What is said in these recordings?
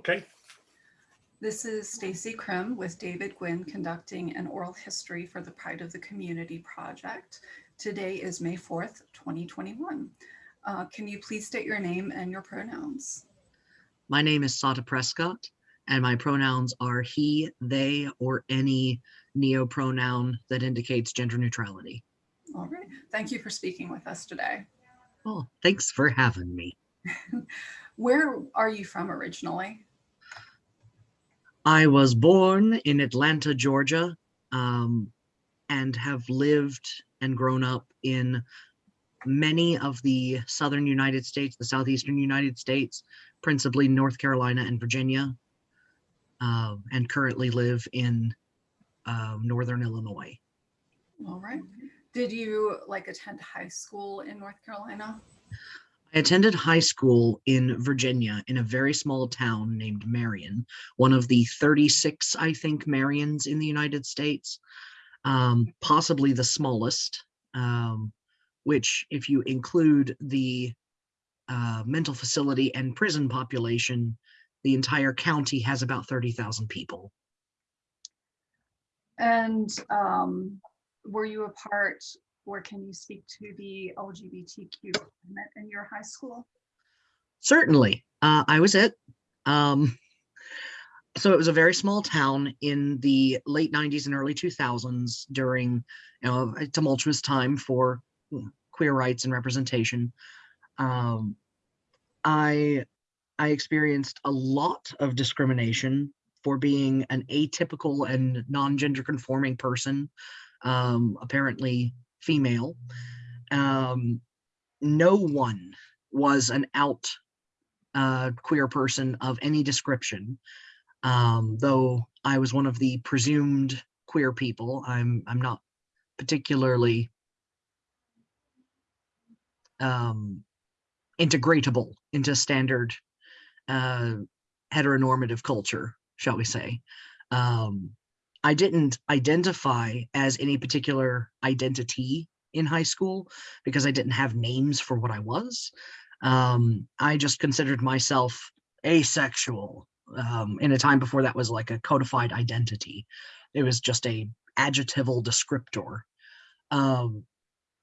Okay, This is Stacy Krim with David Gwynn conducting an oral history for the Pride of the Community project. Today is May 4th, 2021. Uh, Can you please state your name and your pronouns? My name is Sata Prescott, and my pronouns are he, they, or any neopronoun that indicates gender neutrality. All right, thank you for speaking with us today. Oh, thanks for having me. Where are you from originally? I was born in Atlanta, Georgia, um, and have lived and grown up in many of the southern United States, the southeastern United States, principally North Carolina and Virginia, um, and currently live in um, northern Illinois. All right. Did you like attend high school in North Carolina? I attended high school in Virginia in a very small town named Marion, one of the 36, I think, Marions in the United States, um, possibly the smallest, um, which if you include the uh, mental facility and prison population, the entire county has about 30,000 people. And um, were you a part, or can you speak to the LGBTQ movement in your high school? Certainly, uh, I was it. Um, so it was a very small town in the late 90s and early 2000s during you know, a tumultuous time for queer rights and representation. Um, I I experienced a lot of discrimination for being an atypical and non-gender conforming person, um, apparently female. Um, no one was an out uh, queer person of any description. Um, though I was one of the presumed queer people, I'm I'm not particularly um, integratable into standard uh, heteronormative culture, shall we say. Um, I didn't identify as any particular identity in high school because I didn't have names for what I was. Um, I just considered myself asexual um, in a time before that was like a codified identity. It was just a adjectival descriptor. Um,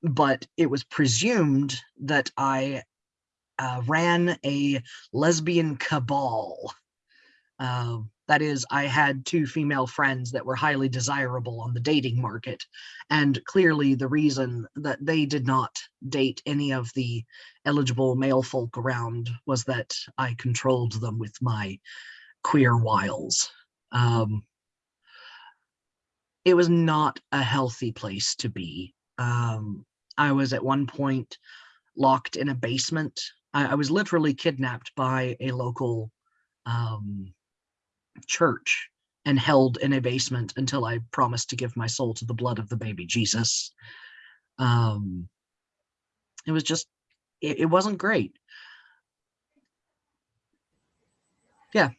but it was presumed that I uh, ran a lesbian cabal. Uh, that is, I had two female friends that were highly desirable on the dating market. And clearly the reason that they did not date any of the eligible male folk around was that I controlled them with my queer wiles. Um, it was not a healthy place to be. Um, I was at one point locked in a basement. I, I was literally kidnapped by a local um, church and held in a basement until I promised to give my soul to the blood of the baby Jesus. Um, it was just, it, it wasn't great. Yeah,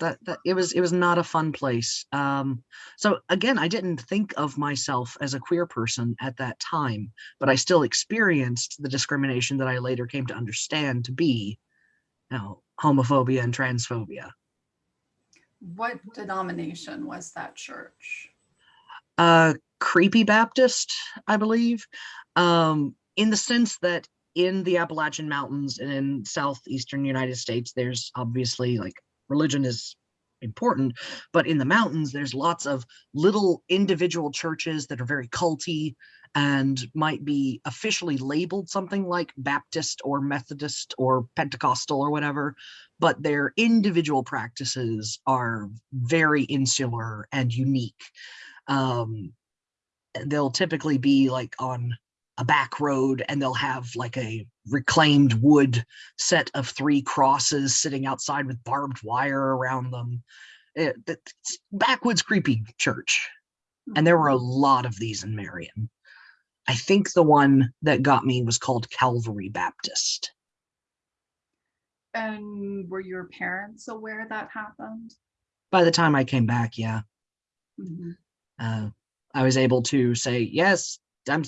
that, that it was, it was not a fun place. Um, so again, I didn't think of myself as a queer person at that time, but I still experienced the discrimination that I later came to understand to be, you know, homophobia and transphobia. What denomination was that church? uh creepy baptist i believe um in the sense that in the appalachian mountains and in southeastern united states there's obviously like religion is important but in the mountains there's lots of little individual churches that are very culty and might be officially labeled something like baptist or methodist or pentecostal or whatever but their individual practices are very insular and unique. Um they'll typically be like on a back road and they'll have like a reclaimed wood set of three crosses sitting outside with barbed wire around them. It, it's backwoods creepy church and there were a lot of these in marion. I think the one that got me was called calvary baptist. And were your parents aware that happened? by the time i came back yeah. Mhm. uh, I was able to say, yes, I'm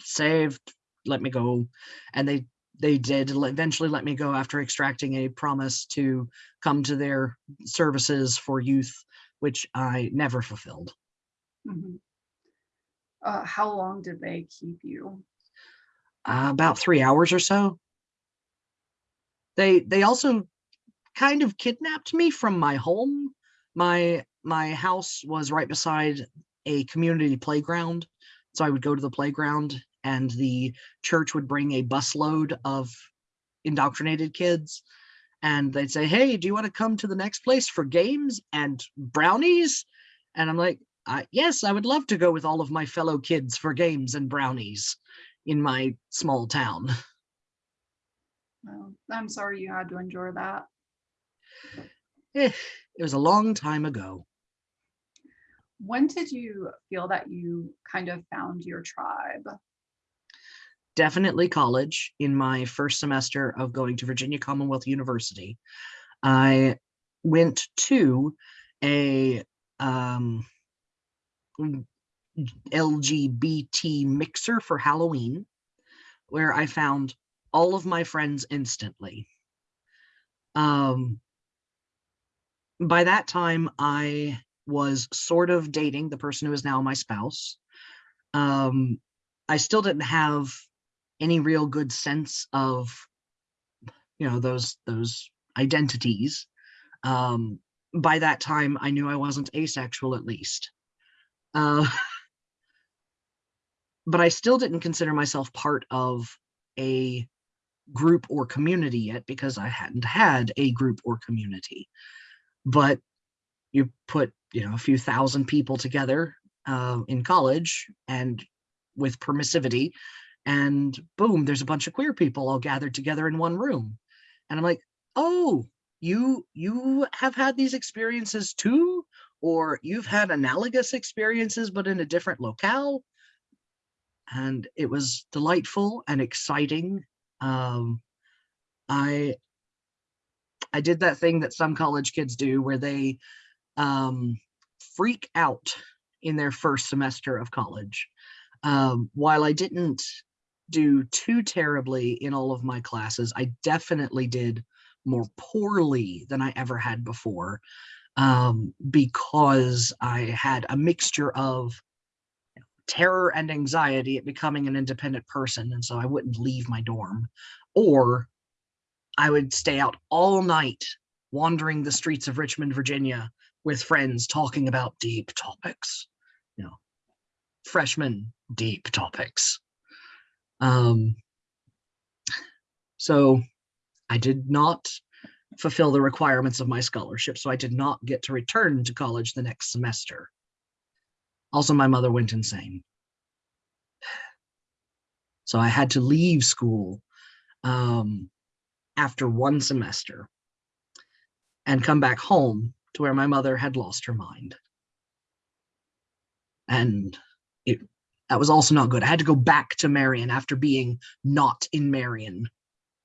saved, let me go. And they they did eventually let me go after extracting a promise to come to their services for youth, which I never fulfilled. Mhm. Uh, how long did they keep you? Uh, about three hours or so. They they also kind of kidnapped me from my home. My my house was right beside a community playground, so I would go to the playground, and the church would bring a busload of indoctrinated kids, and they'd say, "Hey, do you want to come to the next place for games and brownies?" And I'm like, uh, "Yes, I would love to go with all of my fellow kids for games and brownies." in my small town. Well, I'm sorry you had to endure that. Eh, it was a long time ago. When did you feel that you kind of found your tribe? Definitely college in my first semester of going to Virginia Commonwealth University. I went to a um, LGBT mixer for Halloween, where I found all of my friends instantly. Um, by that time, I was sort of dating the person who is now my spouse. Um, I still didn't have any real good sense of, you know, those those identities. Um, by that time, I knew I wasn't asexual, at least. Uh, but I still didn't consider myself part of a group or community yet because I hadn't had a group or community. But you put, you know, a few thousand people together uh, in college and with permissivity, and boom, there's a bunch of queer people all gathered together in one room. And I'm like, oh, you you have had these experiences too? Or you've had analogous experiences, but in a different locale? and it was delightful and exciting. Um, I I did that thing that some college kids do where they um, freak out in their first semester of college. Um, while I didn't do too terribly in all of my classes, I definitely did more poorly than I ever had before um, because I had a mixture of terror and anxiety at becoming an independent person. And so I wouldn't leave my dorm. Or I would stay out all night wandering the streets of Richmond, Virginia with friends talking about deep topics, you know, freshman deep topics. Um, so I did not fulfill the requirements of my scholarship, so I did not get to return to college the next semester. Also, my mother went insane. So I had to leave school um, after one semester and come back home to where my mother had lost her mind. And it that was also not good. I had to go back to Marion after being not in Marion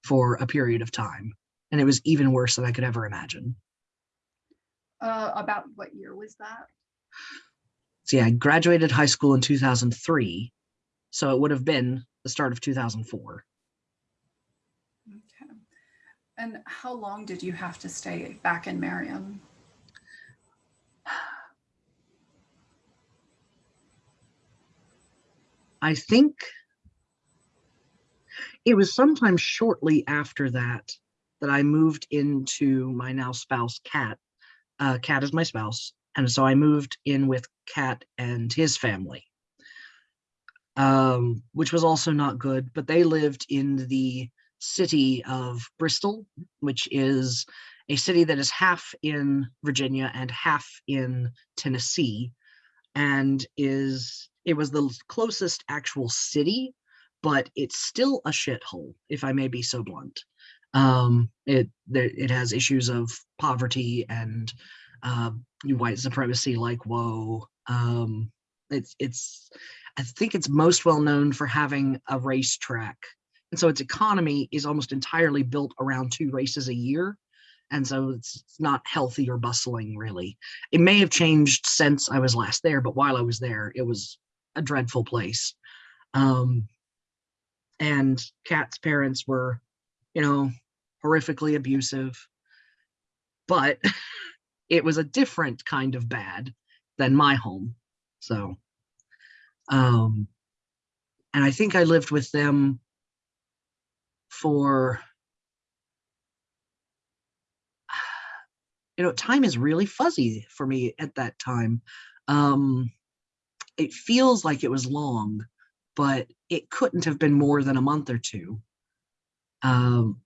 for a period of time. And it was even worse than I could ever imagine. Uh, about what year was that? See, I graduated high school in 2003, so it would have been the start of 2004. Okay. And how long did you have to stay back in Marion? I think it was sometime shortly after that that I moved into my now spouse, Kat. Uh, Kat is my spouse. And so I moved in with Kat and his family, um, which was also not good, but they lived in the city of Bristol, which is a city that is half in Virginia and half in Tennessee, and is it was the closest actual city, but it's still a shithole, if I may be so blunt. Um, it it has issues of poverty and uh, white supremacy like whoa um it's it's i think it's most well known for having a racetrack. And so its economy is almost entirely built around two races a year and so it's not healthy or bustling really. It may have changed since i was last there but while i was there it was a dreadful place um and Kat's parents were, you know, horrifically abusive. But it was a different kind of bad than my home. So, um, and I think I lived with them for, you know, time is really fuzzy for me at that time. Um, it feels like it was long, but it couldn't have been more than a month or two. Um,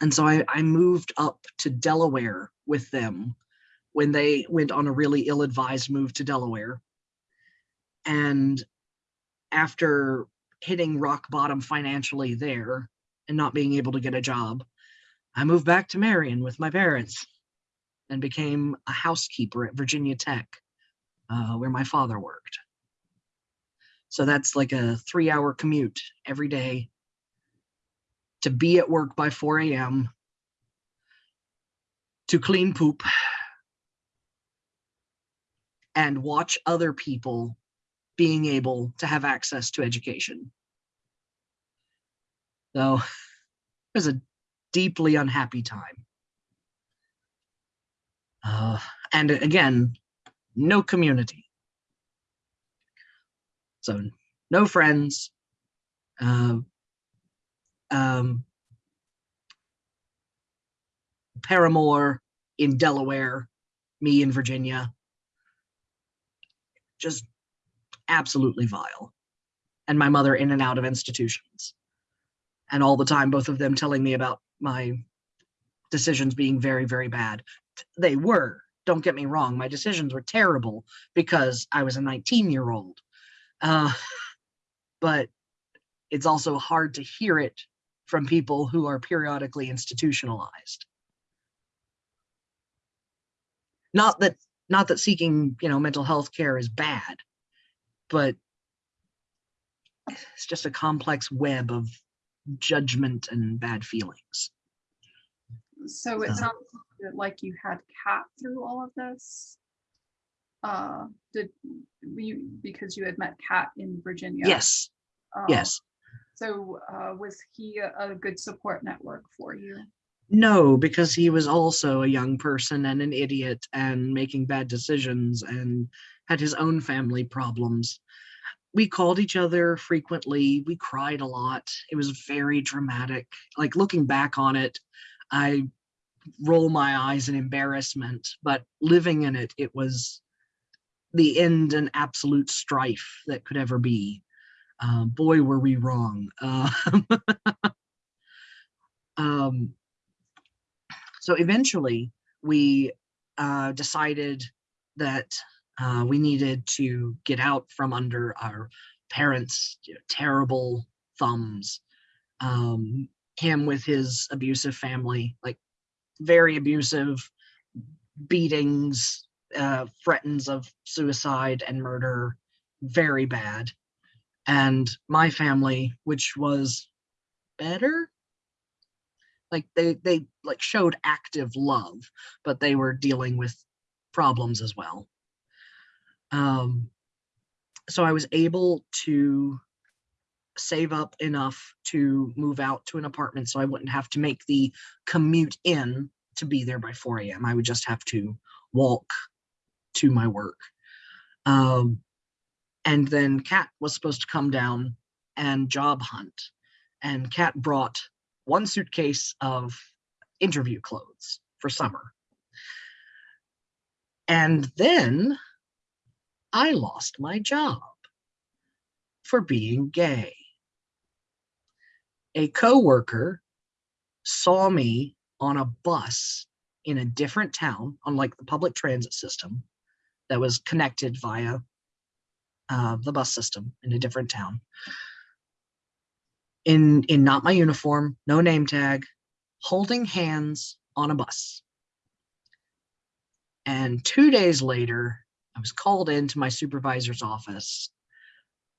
and so I, I moved up to Delaware with them when they went on a really ill-advised move to Delaware. And after hitting rock bottom financially there and not being able to get a job, I moved back to Marion with my parents and became a housekeeper at Virginia Tech, uh, where my father worked. So that's like a three hour commute every day to be at work by 4 a.m., to clean poop, and watch other people being able to have access to education. So it was a deeply unhappy time. Uh, and again, no community. So no friends, uh, um, paramour in Delaware, me in Virginia. Just absolutely vile. And my mother in and out of institutions. And all the time, both of them telling me about my decisions being very, very bad. They were, don't get me wrong, my decisions were terrible because I was a 19 year old. Uh, but it's also hard to hear it from people who are periodically institutionalized. Not that not that seeking, you know, mental health care is bad, but it's just a complex web of judgment and bad feelings. So it So- sounds like you had Kat through all of this. Uh, did you, because you had met Kat in Virginia? Yes, uh, yes. So uh, was he a a good support network for you? No, because he was also a young person and an idiot and making bad decisions and had his own family problems. We called each other frequently. We cried a lot. It was very dramatic. Like looking back on it, I roll my eyes in embarrassment, but living in it, it was the end and absolute strife that could ever be. Uh, boy, were we wrong. Uh, um, so eventually we uh, decided that uh, we needed to get out from under our parents' you know, terrible thumbs. Um, him with his abusive family, like very abusive, beatings, uh, threatens of suicide and murder, very bad. And my family, which was better, like they they like showed active love but they were dealing with problems as well um so i was able to save up enough to move out to an apartment so i wouldn't have to make the commute in to be there by 4 a.m i would just have to walk to my work um and then kat was supposed to come down and job hunt and kat brought one suitcase of interview clothes for summer. And then I lost my job for being gay. A coworker saw me on a bus in a different town on like the public transit system that was connected via uh, the bus system in a different town in in not my uniform, no name tag, holding hands on a bus. And two days later, I was called into my supervisor's office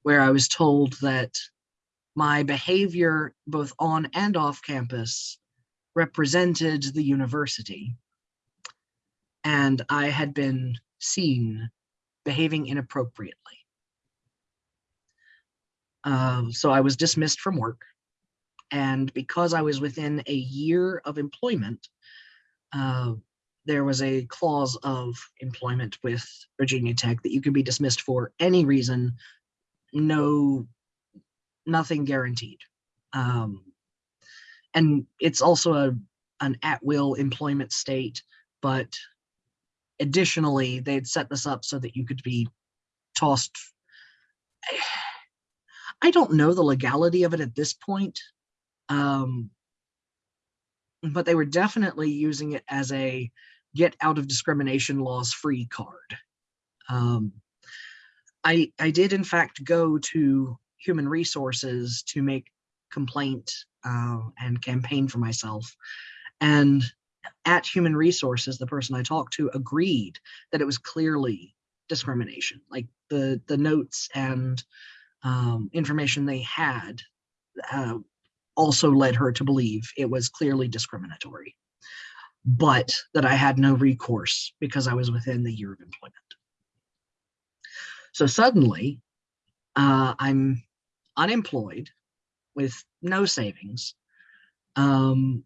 where I was told that my behavior, both on and off campus, represented the university. And I had been seen behaving inappropriately. Uh, so I was dismissed from work. And because I was within a year of employment, uh, there was a clause of employment with Virginia Tech that you could be dismissed for any reason, no, nothing guaranteed. Um, and it's also a an at-will employment state, but additionally, they'd set this up so that you could be tossed. I don't know the legality of it at this point. Um, but they were definitely using it as a get out of discrimination laws free card. Um, I, I did in fact go to human resources to make complaint uh, and campaign for myself. And at human resources, the person I talked to agreed that it was clearly discrimination. Like the, the notes and um, information they had uh, also led her to believe it was clearly discriminatory, but that I had no recourse because I was within the year of employment. So suddenly, uh, I'm unemployed with no savings. Um,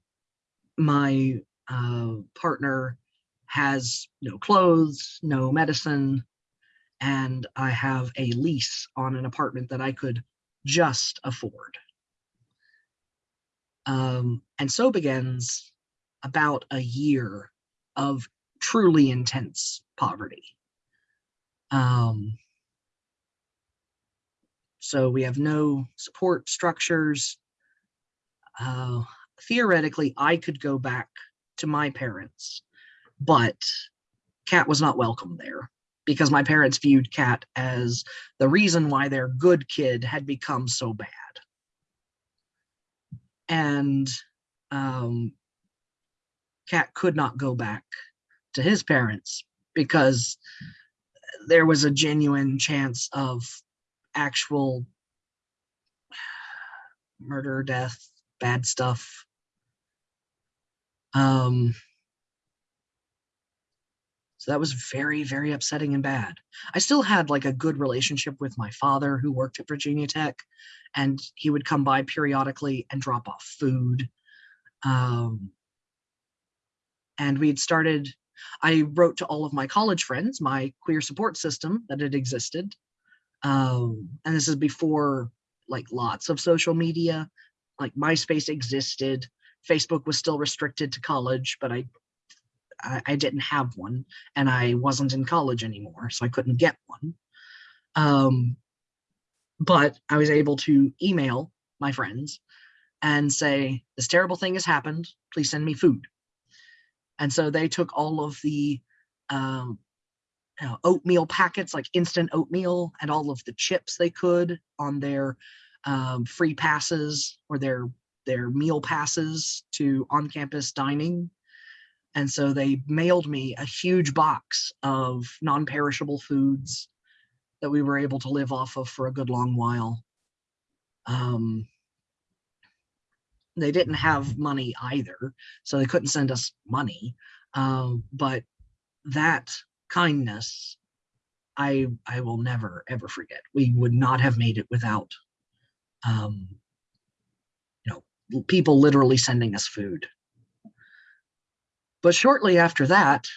my uh, partner has no clothes, no medicine, and I have a lease on an apartment that I could just afford. Um, and so begins about a year of truly intense poverty. Um, so we have no support structures. Uh, theoretically, I could go back to my parents, but Kat was not welcome there because my parents viewed Kat as the reason why their good kid had become so bad. And um, Kat could not go back to his parents because there was a genuine chance of actual murder, death, bad stuff. Um, so that was very, very upsetting and bad. I still had like a good relationship with my father who worked at Virginia Tech and he would come by periodically and drop off food. Um, and we'd started, I wrote to all of my college friends, my queer support system that had existed. Um, and this is before like lots of social media, like MySpace existed. Facebook was still restricted to college, but I, I, I didn't have one and I wasn't in college anymore, so I couldn't get one. Um, but I was able to email my friends and say, this terrible thing has happened, please send me food. And so they took all of the um, know, oatmeal packets, like instant oatmeal, and all of the chips they could on their um, free passes or their their meal passes to on-campus dining. And so they mailed me a huge box of non-perishable foods that we were able to live off of for a good long while. Um, they didn't have money either, so they couldn't send us money. Um, but that kindness, I I will never ever forget. We would not have made it without, um, you know, people literally sending us food. But shortly after that,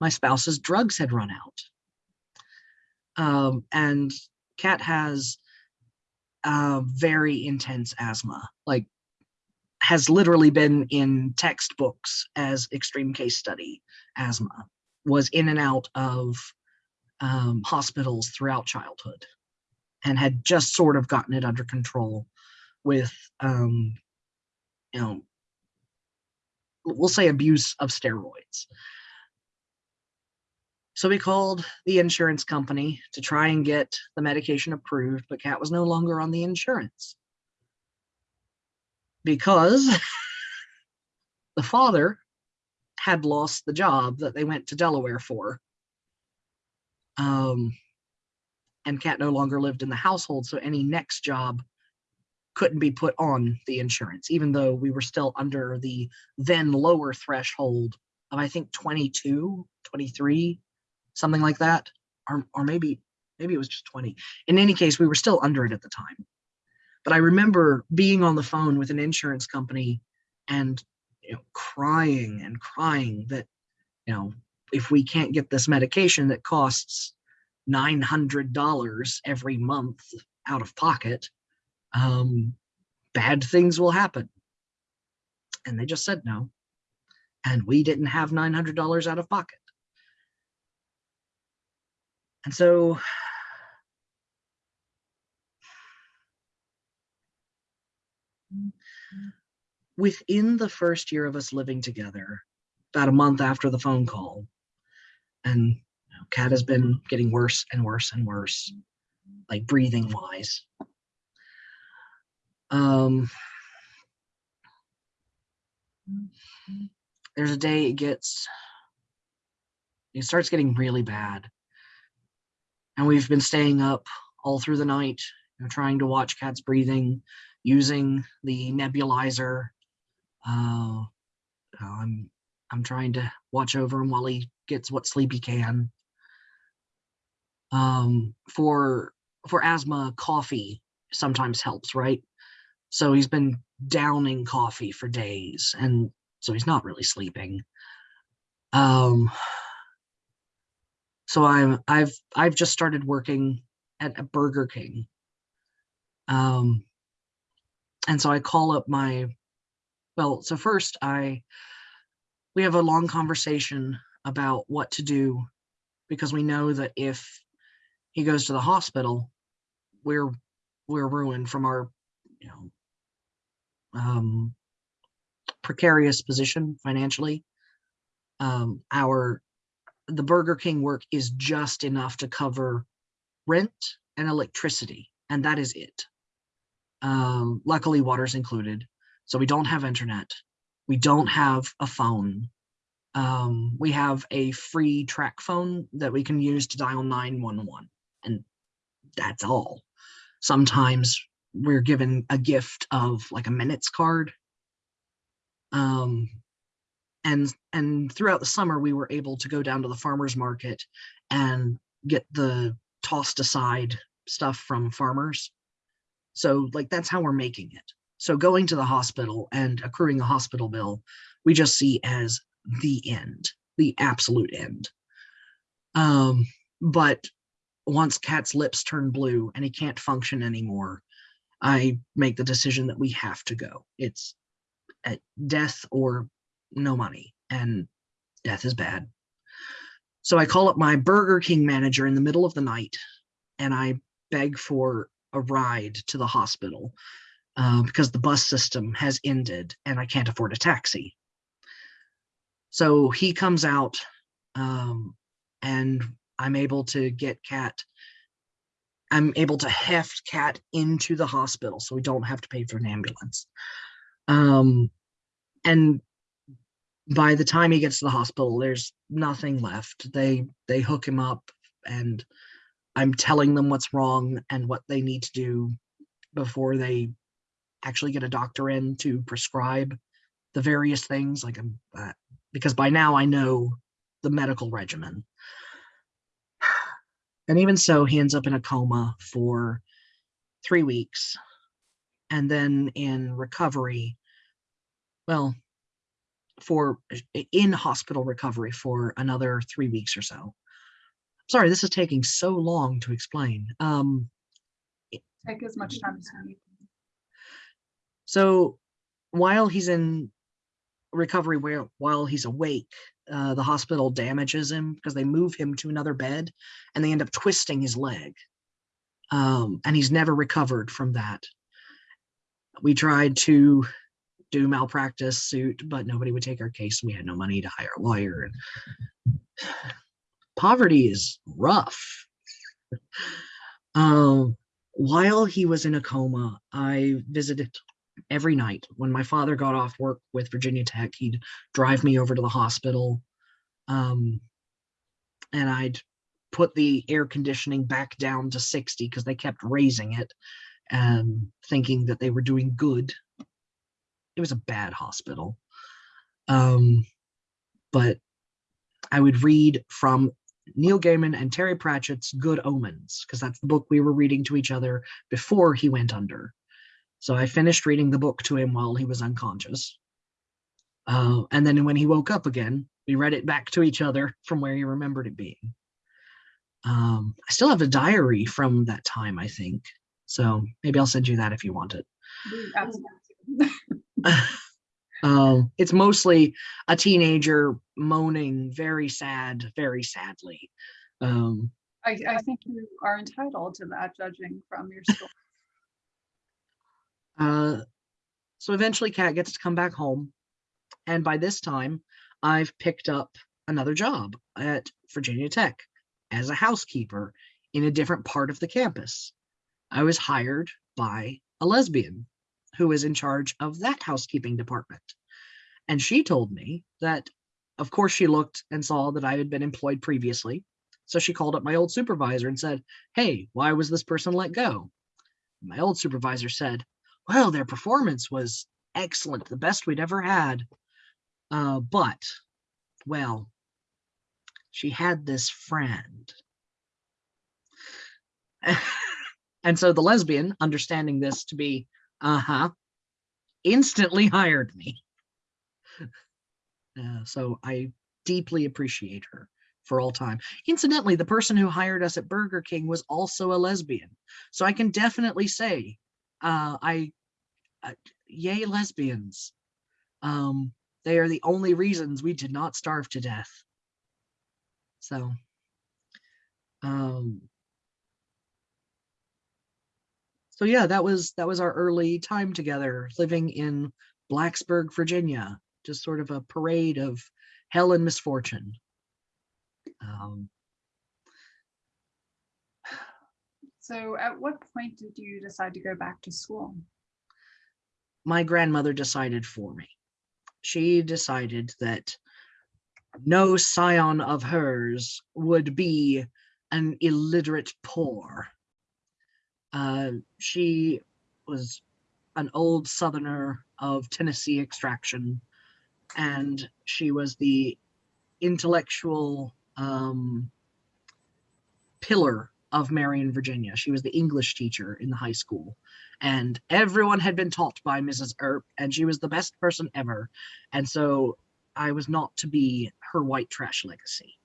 my spouse's drugs had run out. Um, and Kat has uh, very intense asthma, like has literally been in textbooks as extreme case study asthma, was in and out of um, hospitals throughout childhood and had just sort of gotten it under control with, um, you know, we'll say abuse of steroids. So we called the insurance company to try and get the medication approved, but Kat was no longer on the insurance because the father had lost the job that they went to Delaware for. Um, and Kat no longer lived in the household, so any next job couldn't be put on the insurance, even though we were still under the then lower threshold of, I think, 22, 23, something like that, or, or maybe, maybe it was just 20. In any case, we were still under it at the time. but I remember being on the phone with an insurance company and you know crying and crying that you know if we can't get this medication that costs nine hundred dollars every month out of pocket, um, bad things will happen. And they just said no, and we didn't have nine hundred dollars out of pocket. And so within the first year of us living together, about a month after the phone call, and you know, Kat has been getting worse and worse and worse, like breathing wise. Um, there's a day it gets, it starts getting really bad. And we've been staying up all through the night, you know, trying to watch Kat's breathing, using the nebulizer. Uh, I'm I'm trying to watch over him while he gets what sleep he can. Um, for for asthma, coffee sometimes helps, right? So he's been downing coffee for days, and so he's not really sleeping. Um, so I'm I've I've just started working at a Burger King. Um, and so I call up my, well, so first I, we have a long conversation about what to do because we know that if he goes to the hospital, we're, we're ruined from our, you know, um, precarious position financially. Um, our, the Burger King work is just enough to cover rent and electricity, and that is it. Um, luckily, water's included, so we don't have internet. We don't have a phone. Um, we have a free TracFone that we can use to dial 911, and that's all. Sometimes we're given a gift of like a minutes card. Um, and and throughout the summer, we were able to go down to the farmer's market and get the tossed aside stuff from farmers. So like that's how we're making it. So going to the hospital and accruing a hospital bill, we just see as the end, the absolute end. Um, but once Kat's lips turn blue and he can't function anymore, I make the decision that we have to go. It's at death or no money, and death is bad. So I call up my Burger King manager in the middle of the night and I beg for a ride to the hospital uh, because the bus system has ended and I can't afford a taxi. So he comes out um, and I'm able to get Kat, I'm able to heft Kat into the hospital so we don't have to pay for an ambulance. Um, and by the time he gets to the hospital, there's nothing left. They they hook him up and I'm telling them what's wrong and what they need to do before they actually get a doctor in to prescribe the various things like I'm uh, because by now I know the medical regimen. And even so, he ends up in a coma for three weeks. And then in recovery, well, for in hospital recovery for another three weeks or so. Sorry, this is taking so long to explain. Um, Take as much time as you need. So while he's in recovery, while he's awake, uh, the hospital damages him because they move him to another bed and they end up twisting his leg. Um, and he's never recovered from that. We tried to do malpractice suit, but nobody would take our case. We had no money to hire a lawyer. Poverty is rough. um, while he was in a coma, I visited every night. When my father got off work with Virginia Tech, he'd drive me over to the hospital. Um, and I'd put the air conditioning back down to 60 because they kept raising it and thinking that they were doing good it was a bad hospital. Um, but I would read from Neil Gaiman and Terry Pratchett's Good Omens, because that's the book we were reading to each other before he went under. So I finished reading the book to him while he was unconscious. Uh, and then when he woke up again, we read it back to each other from where he remembered it being. Um, I still have a diary from that time, I think. So maybe I'll send you that if you want it. Um, it's mostly a teenager moaning very sad, very sadly. Um, I, I think you are entitled to that, judging from your story. Uh, so eventually Kat gets to come back home. And by this time, I've picked up another job at Virginia Tech as a housekeeper in a different part of the campus. I was hired by a lesbian who was in charge of that housekeeping department. And she told me that, of course, she looked and saw that I had been employed previously. So she called up my old supervisor and said, Hey, why was this person let go? My old supervisor said, Well, their performance was excellent, the best we'd ever had. Uh, but, well, she had this friend. and so the lesbian, understanding this to be, uh huh, instantly hired me. Uh, so I deeply appreciate her for all time. Incidentally, the person who hired us at Burger King was also a lesbian. So I can definitely say, uh, I, uh, yay lesbians. Um, they are the only reasons we did not starve to death. So, um, so yeah, that was that was our early time together, living in Blacksburg, Virginia. Just sort of a parade of hell and misfortune. Um, So at what point did you decide to go back to school? my grandmother decided for me. She decided that no scion of hers would be an illiterate poor. Uh, she was an old southerner of Tennessee extraction, and she was the intellectual um, pillar of Marion, Virginia. She was the English teacher in the high school and everyone had been taught by Mrs. Earp, and she was the best person ever. And so I was not to be her white trash legacy.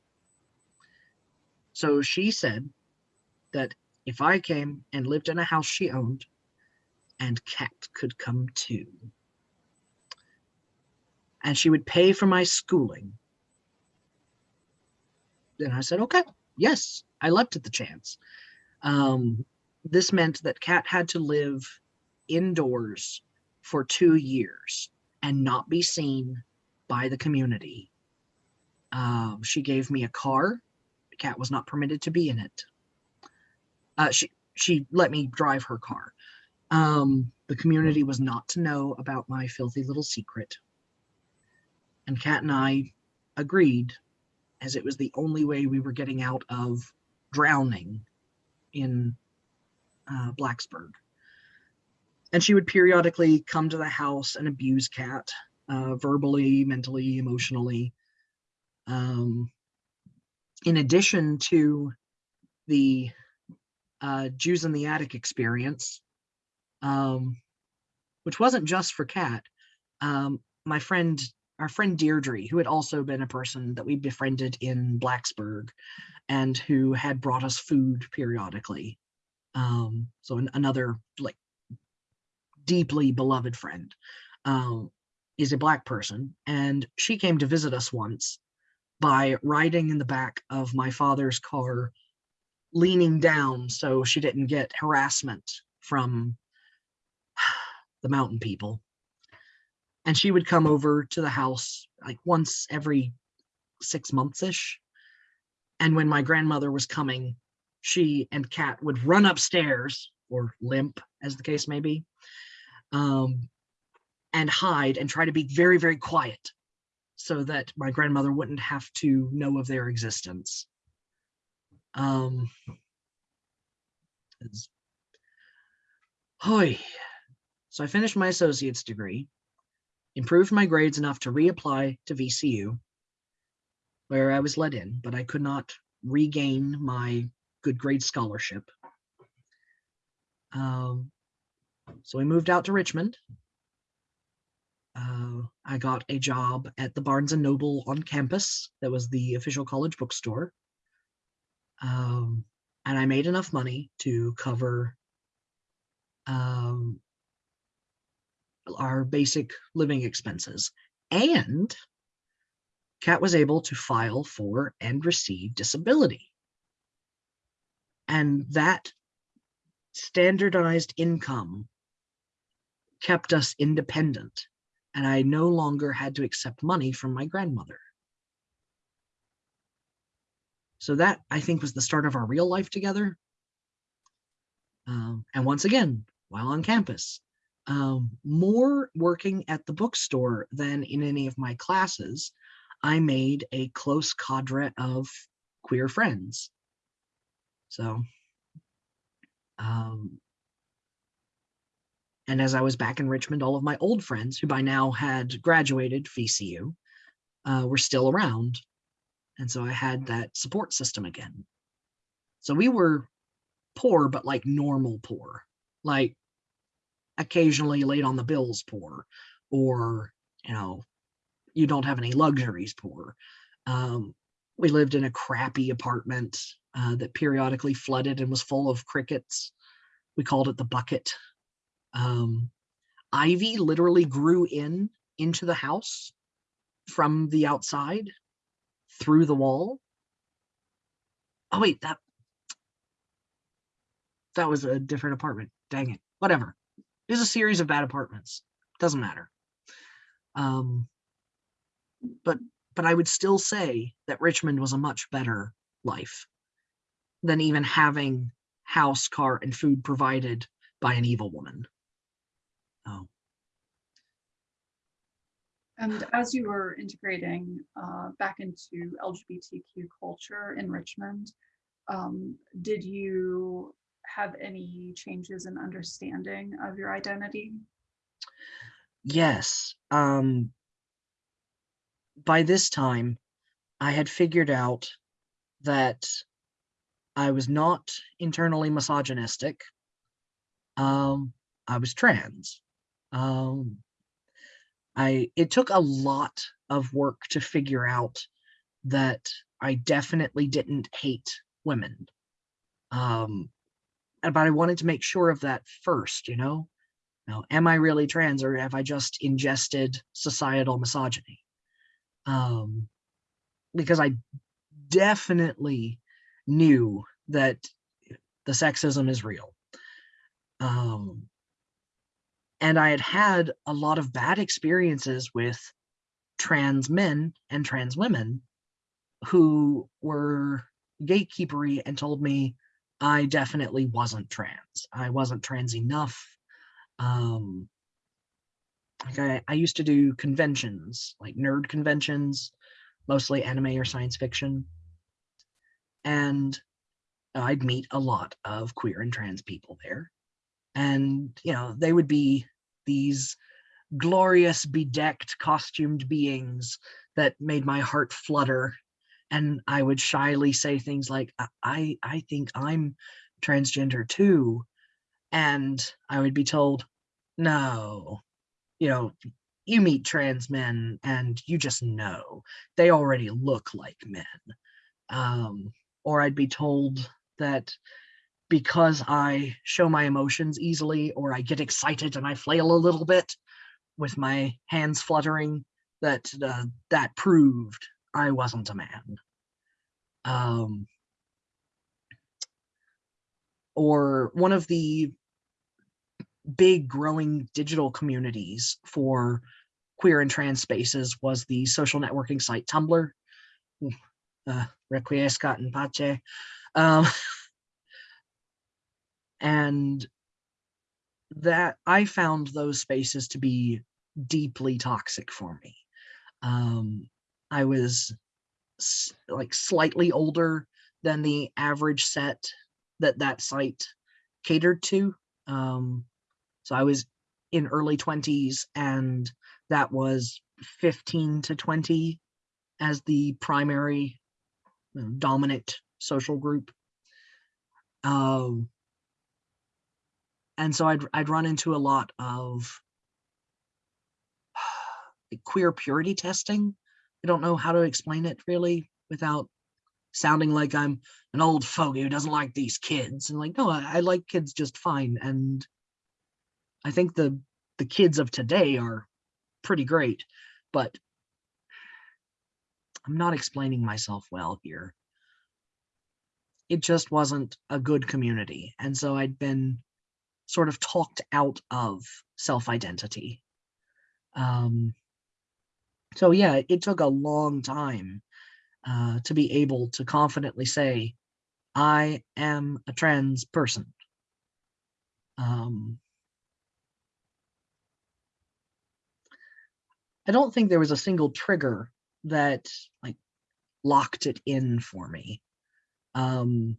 So she said that if I came and lived in a house she owned, and Kat could come too. And she would pay for my schooling. Then I said, okay, yes, I leapt at the chance. Um, this meant that Kat had to live indoors for two years and not be seen by the community. Um, she gave me a car. Kat was not permitted to be in it. Uh, she she let me drive her car. Um, the community was not to know about my filthy little secret. And Kat and I agreed, as it was the only way we were getting out of drowning in uh, Blacksburg. And she would periodically come to the house and abuse Kat, uh, verbally, mentally, emotionally. Um, in addition to the uh, Jews in the Attic experience, um, which wasn't just for Kat, um, my friend, our friend Deirdre, who had also been a person that we befriended in Blacksburg and who had brought us food periodically um so an, another like deeply beloved friend um is a black person and she came to visit us once by riding in the back of my father's car leaning down so she didn't get harassment from the mountain people and she would come over to the house like once every six months ish and when my grandmother was coming she and Kat would run upstairs or limp, as the case may be, um, and hide and try to be very, very quiet so that my grandmother wouldn't have to know of their existence. Um, Hoy. So I finished my associate's degree, improved my grades enough to reapply to VCU, where I was let in, but I could not regain my good grade scholarship. Um, so we moved out to Richmond. Uh, I got a job at the Barnes and Noble on campus. That was the official college bookstore. Um, and I made enough money to cover um, our basic living expenses. And Kat was able to file for and receive disability. And that standardized income kept us independent. And I no longer had to accept money from my grandmother. So that I think was the start of our real life together. Um, and once again, while on campus, um, more working at the bookstore than in any of my classes, I made a close cadre of queer friends. So, um, and as I was back in Richmond, all of my old friends who by now had graduated VCU uh, were still around. And so I had that support system again. So we were poor, but like normal poor, like occasionally late on the bills poor, or, you know, you don't have any luxuries poor. Um, we lived in a crappy apartment uh, that periodically flooded and was full of crickets. We called it the bucket. Um, ivy literally grew in into the house from the outside through the wall. Oh wait, that that was a different apartment. Dang it. Whatever. There's a series of bad apartments. Doesn't matter. Um, but but I would still say that Richmond was a much better life than even having house, car, and food provided by an evil woman. Oh, And as you were integrating uh, back into LGBTQ culture in Richmond, um, did you have any changes in understanding of your identity? yes. Um, by this time, I had figured out that I was not internally misogynistic. Um, I was trans. Um, I it took a lot of work to figure out that I definitely didn't hate women. Um, but I wanted to make sure of that first, you know? Now, am I really trans or have I just ingested societal misogyny? Um, because I definitely knew that the sexism is real. Um, and I had had a lot of bad experiences with trans men and trans women who were gatekeepery and told me I definitely wasn't trans. I wasn't trans enough. Um, like I, I used to do conventions, like nerd conventions, mostly anime or science fiction. And I'd meet a lot of queer and trans people there. And, you know, they would be these glorious, bedecked, costumed beings that made my heart flutter. And I would shyly say things like, "I- I, think I'm transgender too. And I would be told, no, you know, you meet trans men and you just know they already look like men. Um, or I'd be told that because I show my emotions easily or I get excited and I flail a little bit with my hands fluttering, that uh, that proved I wasn't a man. Um, or one of the big growing digital communities for queer and trans spaces was the social networking site Tumblr, uh, Requiescat in Pace. Um, and that I found those spaces to be deeply toxic for me. Um, I was like slightly older than the average set that that site catered to. Um, so I was in early 20s and that was 15 to 20 as the primary you know, dominant social group. Um, and so I'd I'd run into a lot of queer purity testing. I don't know how to explain it really without sounding like I'm an old fogey who doesn't like these kids. And like, no, I, I like kids just fine. And I think the the kids of today are pretty great, but I'm not explaining myself well here. It just wasn't a good community. And so I'd been sort of talked out of self-identity. Um, so yeah, it took a long time uh, to be able to confidently say, I am a trans person. Um, I don't think there was a single trigger that like locked it in for me. Um,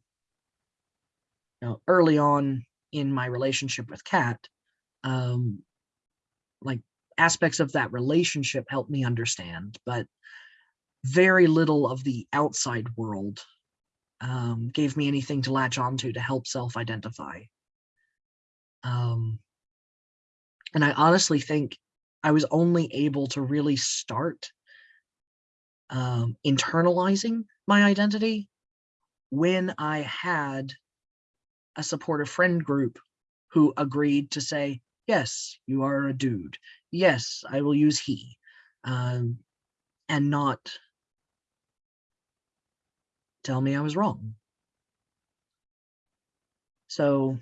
you know, early on in my relationship with Kat, um, like aspects of that relationship helped me understand, but very little of the outside world um, gave me anything to latch onto to help self-identify. Um, and I honestly think I was only able to really start um, internalizing my identity when I had a supportive friend group who agreed to say, yes, you are a dude. Yes, I will use he. Um, and not tell me I was wrong. So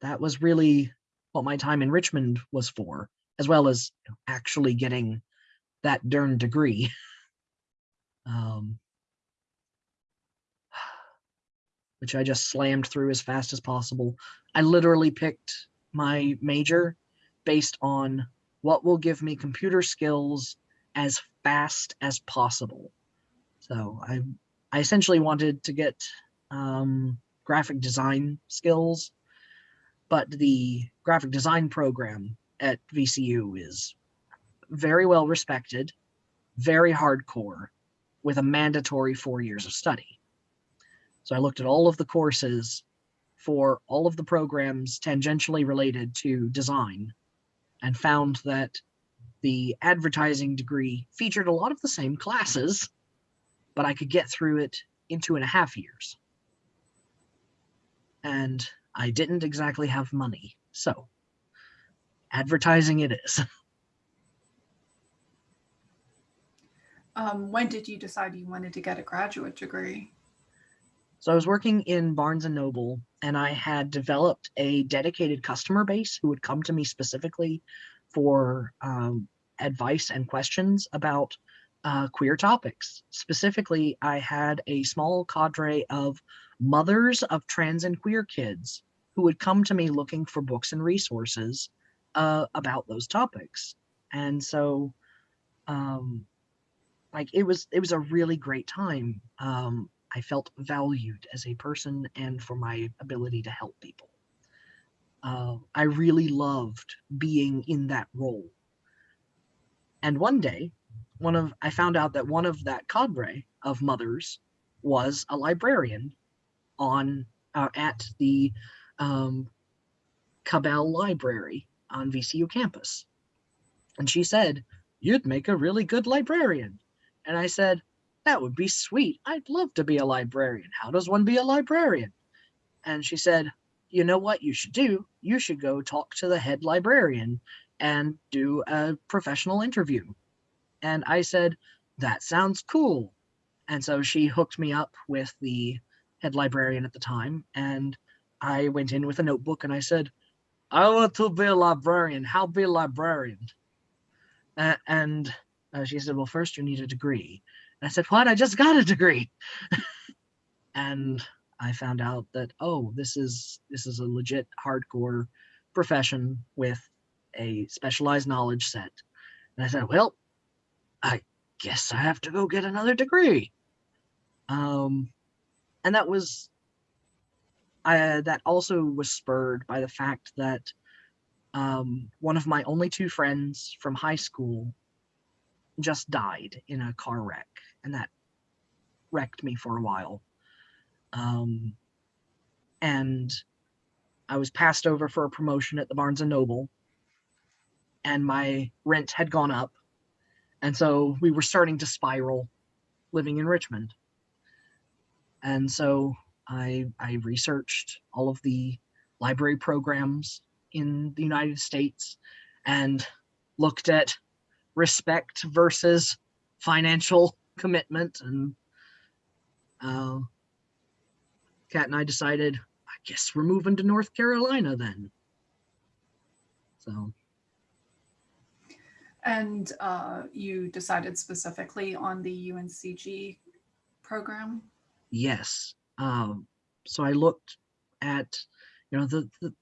that was really what my time in Richmond was for, as well as actually getting that darn degree. um, which I just slammed through as fast as possible. I literally picked my major based on what will give me computer skills as fast as possible. So I, I essentially wanted to get um, graphic design skills, but the graphic design program at VCU is very well respected, very hardcore, with a mandatory four years of study. So I looked at all of the courses for all of the programs tangentially related to design and found that the advertising degree featured a lot of the same classes, but I could get through it in two and a half years. And I didn't exactly have money, so advertising it is. Um, when did you decide you wanted to get a graduate degree? So I was working in Barnes and Noble and I had developed a dedicated customer base who would come to me specifically for um, advice and questions about uh, queer topics. Specifically, I had a small cadre of mothers of trans and queer kids who would come to me looking for books and resources uh, about those topics. And so um, like it was it was a really great time. Um, I felt valued as a person and for my ability to help people. Uh, I really loved being in that role. And one day, one of I found out that one of that cadre of mothers was a librarian on uh, at the um, Cabell Library on VCU campus. And she said, you'd make a really good librarian. And I said, that would be sweet. I'd love to be a librarian. How does one be a librarian? And she said, you know what you should do? You should go talk to the head librarian and do a professional interview. And I said, that sounds cool. And so she hooked me up with the head librarian at the time. And I went in with a notebook and I said, I want to be a librarian. How be a librarian? Uh, and uh, she said, well, first you need a degree. I said, what? I just got a degree. and I found out that, oh, this is this is a legit hardcore profession with a specialized knowledge set. And I said, well, I guess I have to go get another degree. Um, and that was, I, that also was spurred by the fact that um, one of my only two friends from high school just died in a car wreck, and that wrecked me for a while. Um, and I was passed over for a promotion at the Barnes and Noble, and my rent had gone up, and so we were starting to spiral, living in Richmond. And so I I researched all of the library programs in the United States and looked at respect versus financial commitment and uh, Kat and I decided, I guess we're moving to North Carolina then. So And uh, you decided specifically on the UNCG program? yes, um, so I looked at you know the the,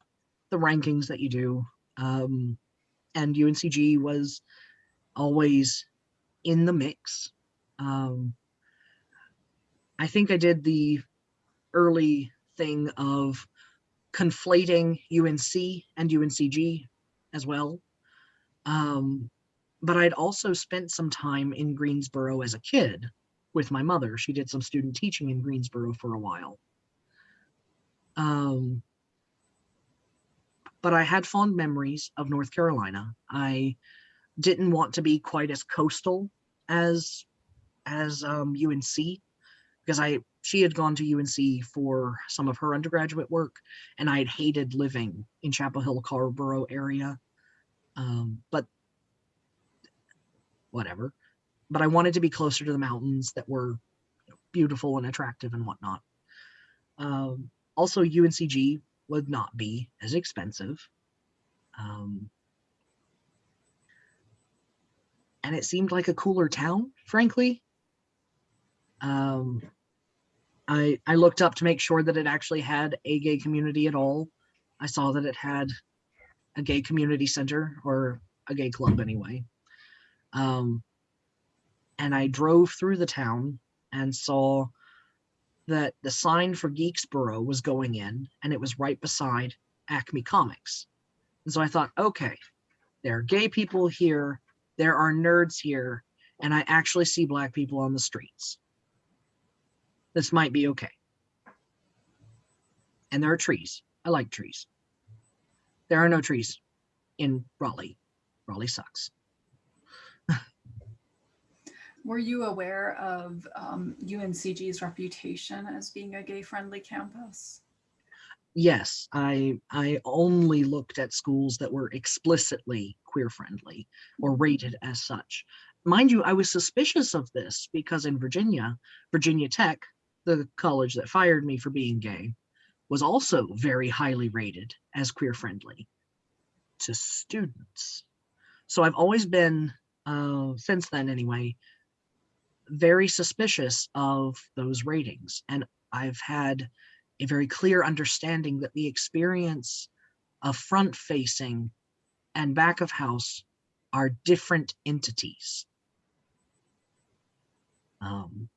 the rankings that you do, um, and UNCG was always in the mix. Um, I think I did the early thing of conflating UNC and UNCG as well. Um, but I'd also spent some time in Greensboro as a kid with my mother. She did some student teaching in Greensboro for a while. Um, but I had fond memories of North Carolina. I didn't want to be quite as coastal as as um, UNC because I she had gone to UNC for some of her undergraduate work, and I had hated living in Chapel Hill, Carrboro area. Um, but whatever. But I wanted to be closer to the mountains that were beautiful and attractive and whatnot. Um, also, UNCG would not be as expensive. Um, and it seemed like a cooler town, frankly. Um, I I looked up to make sure that it actually had a gay community at all. I saw that it had a gay community center or a gay club anyway. Um, and I drove through the town and saw that the sign for Geeksboro was going in and it was right beside Acme Comics. And so I thought, okay, there are gay people here, there are nerds here, and I actually see black people on the streets. This might be okay. And there are trees. I like trees. There are no trees in Raleigh. Raleigh sucks. Were you aware of um, UNCG's reputation as being a gay-friendly campus? Yes, I I only looked at schools that were explicitly queer friendly or rated as such. Mind you, I was suspicious of this because in Virginia, Virginia Tech, the college that fired me for being gay, was also very highly rated as queer friendly to students. So I've always been, uh, since then anyway, very suspicious of those ratings. And I've had a very clear understanding that the experience of front facing and back of house are different entities. Um,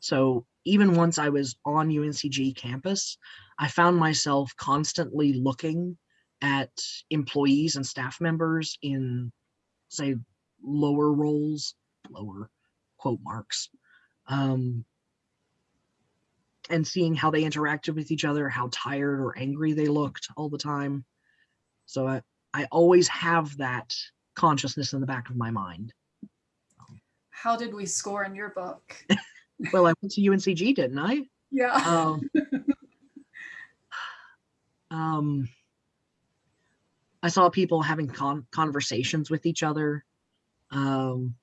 so even once I was on UNCG campus, I found myself constantly looking at employees and staff members in, say, lower roles, lower quote marks, um, and seeing how they interacted with each other, how tired or angry they looked all the time. So I, I always have that consciousness in the back of my mind. How did we score in your book? Well, I went to UNCG, didn't I? Yeah. Um, um, I saw people having con- conversations with each other. Um,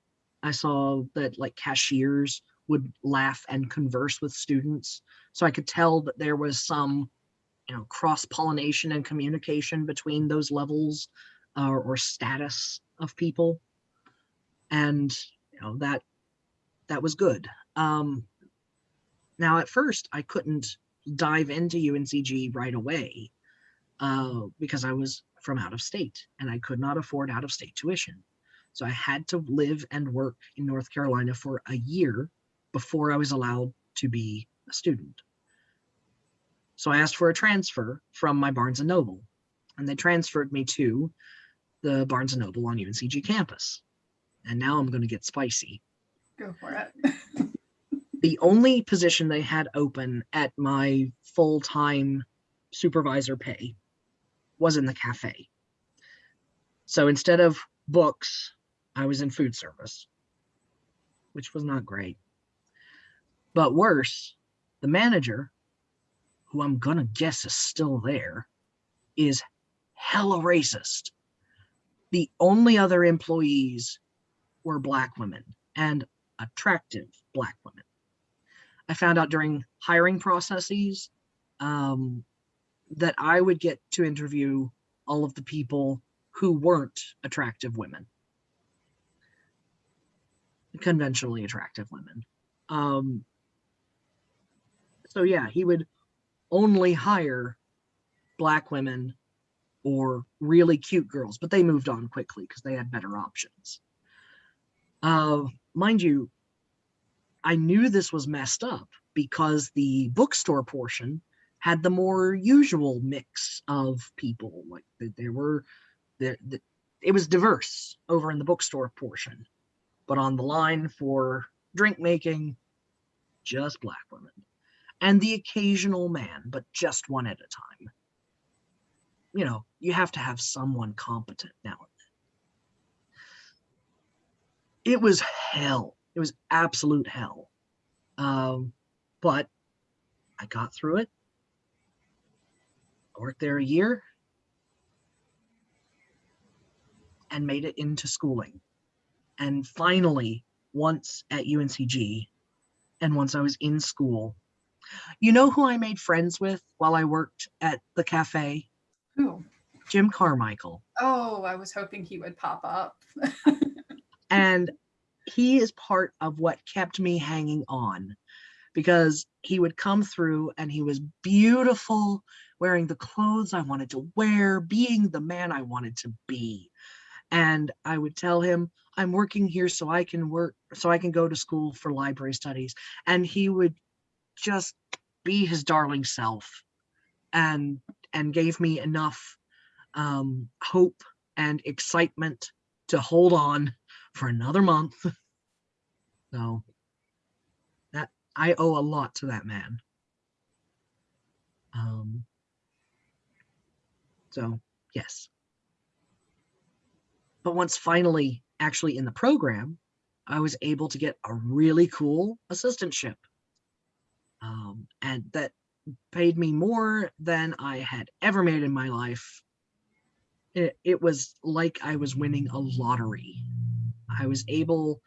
I saw that like cashiers would laugh and converse with students. So I could tell that there was some, you know, cross pollination and communication between those levels uh, or status of people. And, you know, that, that was good. Um, now at first I couldn't dive into UNCG right away uh, because I was from out of state and I could not afford out of state tuition. So I had to live and work in North Carolina for a year before I was allowed to be a student. So I asked for a transfer from my Barnes and Noble, and they transferred me to the Barnes and Noble on UNCG campus. And now I'm going to get spicy. Go for it. The only position they had open at my full time supervisor pay was in the cafe. So instead of books, I was in food service, which was not great. But worse, the manager, who I'm gonna guess is still there, is hella racist. The only other employees were black women and attractive black women. I found out during hiring processes um, that I would get to interview all of the people who weren't attractive women, conventionally attractive women. Um, so yeah, he would only hire black women or really cute girls, but they moved on quickly because they had better options. Uh, mind you, I knew this was messed up because the bookstore portion had the more usual mix of people. Like th- there were, there, the, it was diverse over in the bookstore portion, but on the line for drink making, just black women, and the occasional man, but just one at a time. You know, you have to have someone competent now and then. It was hell. It was absolute hell. Um, but I got through it. I worked there a year and made it into schooling. And finally, once at UNCG and once I was in school, you know who I made friends with while I worked at the cafe? Who? Jim Carmichael. Oh, I was hoping he would pop up. and he is part of what kept me hanging on because he would come through and he was beautiful wearing the clothes i wanted to wear being the man i wanted to be. And i would tell him i'm working here so i can work so i can go to school for library studies. And he would just be his darling self and and gave me enough um, hope and excitement to hold on for another month. So that I owe a lot to that man. Um, so yes. But once finally actually in the program, I was able to get a really cool assistantship. Um, and that paid me more than I had ever made in my life. It, it was like I was winning a lottery. I was able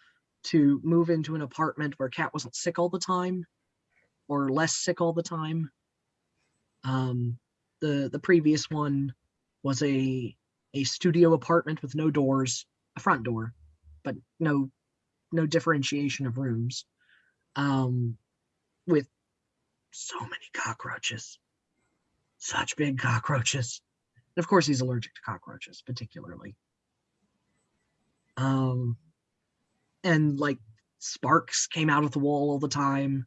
to move into an apartment where Kat wasn't sick all the time or less sick all the time. Um, the the previous one was a a studio apartment with no doors, a front door, but no no differentiation of rooms. Um, with so many cockroaches, such big cockroaches. And of course, he's allergic to cockroaches, particularly. Um, and like sparks came out of the wall all the time.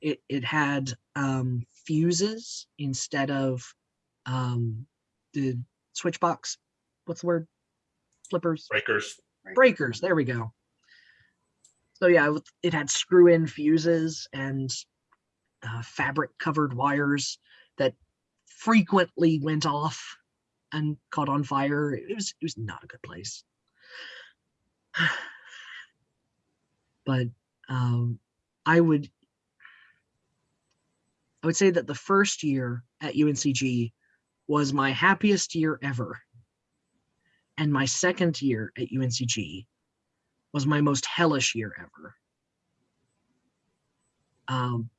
It it had um, fuses instead of um, the switch box. What's the word? Flippers breakers. breakers. There we go. So yeah, it- had screw-in fuses and uh, fabric-covered wires that frequently went off and caught on fire. It was it was not a good place. but um, I would I would say that the first year at UNCG was my happiest year ever. And my second year at UNCG was my most hellish year ever. Um,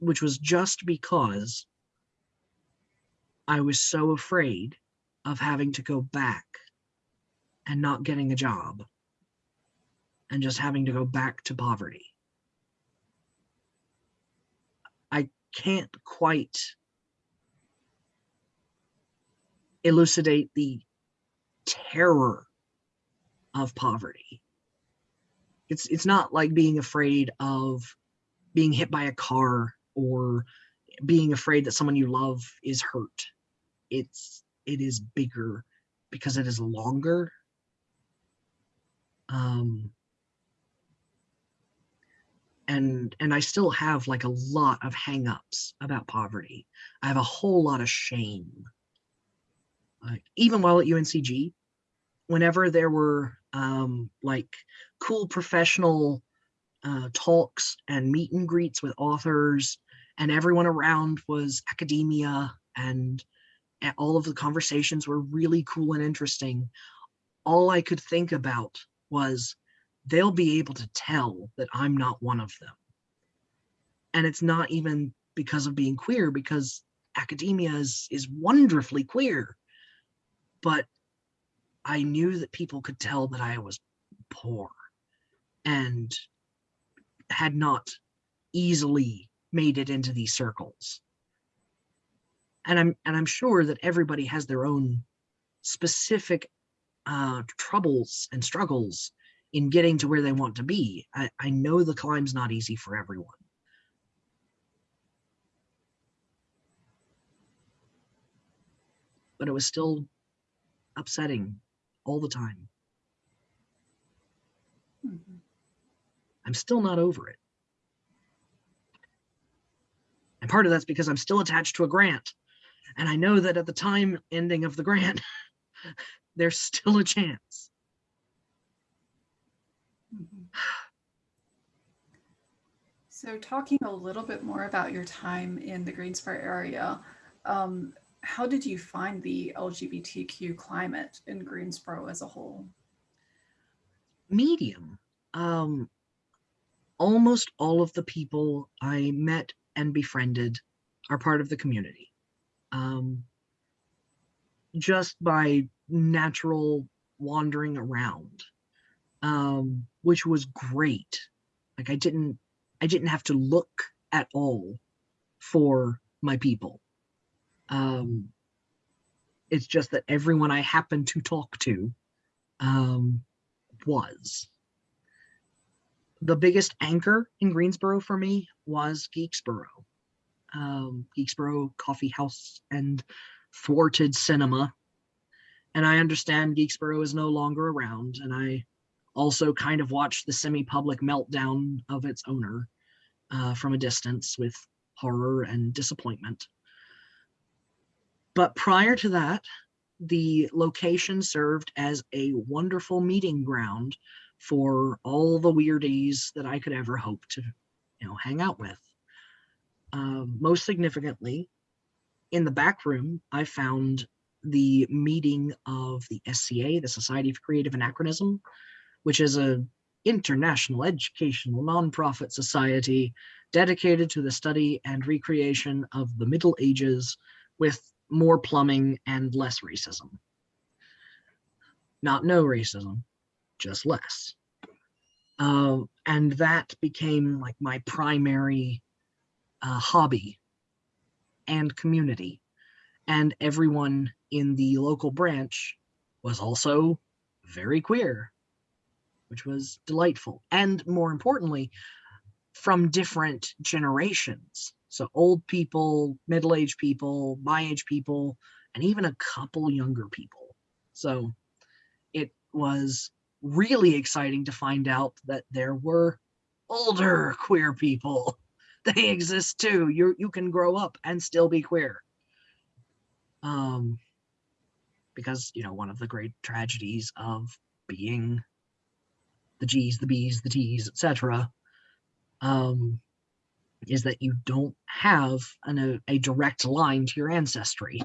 which was just because I was so afraid of having to go back and not getting a job and just having to go back to poverty. I can't quite elucidate the terror of poverty. It's it's not like being afraid of being hit by a car or being afraid that someone you love is hurt. It's it is bigger because it is longer. Um and and I still have like a lot of hangups about poverty. I have a whole lot of shame like even while at UNCG, whenever there were um, like cool professional uh, talks and meet and greets with authors, and everyone around was academia, and a- all of the conversations were really cool and interesting. All I could think about was they'll be able to tell that I'm not one of them. And it's not even because of being queer, because academia is, is wonderfully queer. But I knew that people could tell that I was poor and had not easily made it into these circles. And I'm and I'm sure that everybody has their own specific uh, troubles and struggles in getting to where they want to be. I, I know the climb's not easy for everyone. But it was still upsetting all the time. Mhm. I'm still not over it. And part of that's because I'm still attached to a grant. And I know that at the time ending of the grant, there's still a chance. So talking a little bit more about your time in the Greensboro area, um, how did you find the LGBTQ climate in Greensboro as a whole? Medium. Um, almost all of the people I met and befriended are part of the community. Um, just by natural wandering around, um, which was great. Like I didn't, I didn't have to look at all for my people. Um, it's just that everyone I happened to talk to um, was. The biggest anchor in Greensboro for me was Geeksboro. Um, Geeksboro Coffee House and Thwarted Cinema. And I understand Geeksboro is no longer around, and I also kind of watched the semi-public meltdown of its owner uh, from a distance with horror and disappointment. But prior to that, the location served as a wonderful meeting ground for all the weirdies that I could ever hope to, you know, hang out with. Um, most significantly, in the back room, I found the meeting of the SCA, the Society for Creative Anachronism, which is a international educational nonprofit society dedicated to the study and recreation of the Middle Ages with more plumbing and less racism. Not no racism, just less. Uh, and that became like my primary uh, hobby and community. And everyone in the local branch was also very queer, which was delightful. And more importantly, from different generations. So old people, middle-aged people, my age people, and even a couple younger people. So it was really exciting to find out that there were older queer people. They exist too. You you can grow up and still be queer. Um because you know one of the great tragedies of being the G's, the B's, the T's, etc. Um is that you don't have an, a, a direct line to your ancestry.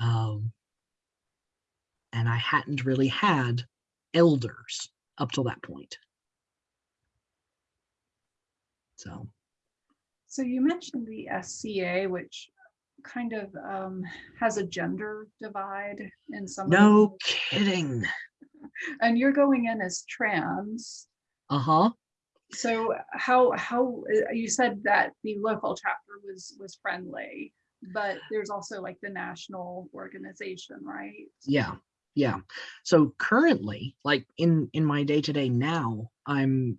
Um, and I hadn't really had elders up till that point. So, So you mentioned the SCA, which kind of um, has a gender divide in some. no kidding. And you're going in as trans. Uh-huh. So how, how, uh, you said that the local chapter was, was friendly, but there's also like the national organization, right? Yeah. Yeah. So currently, like in in my day-to-day now, I'm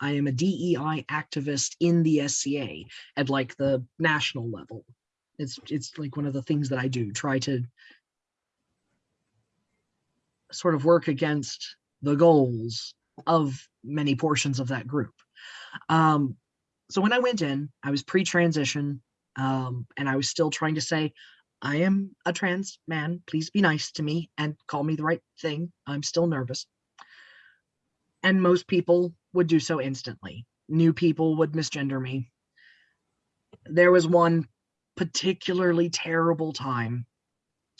I am a DEI activist in the SCA at like the national level. It's it's like one of the things that I do, try to sort of work against the goals of many portions of that group. Um, so when I went in, I was pre-transition, um, and I was still trying to say, I am a trans man. Please be nice to me and call me the right thing. I'm still nervous. And most people would do so instantly. New people would misgender me. There was one particularly terrible time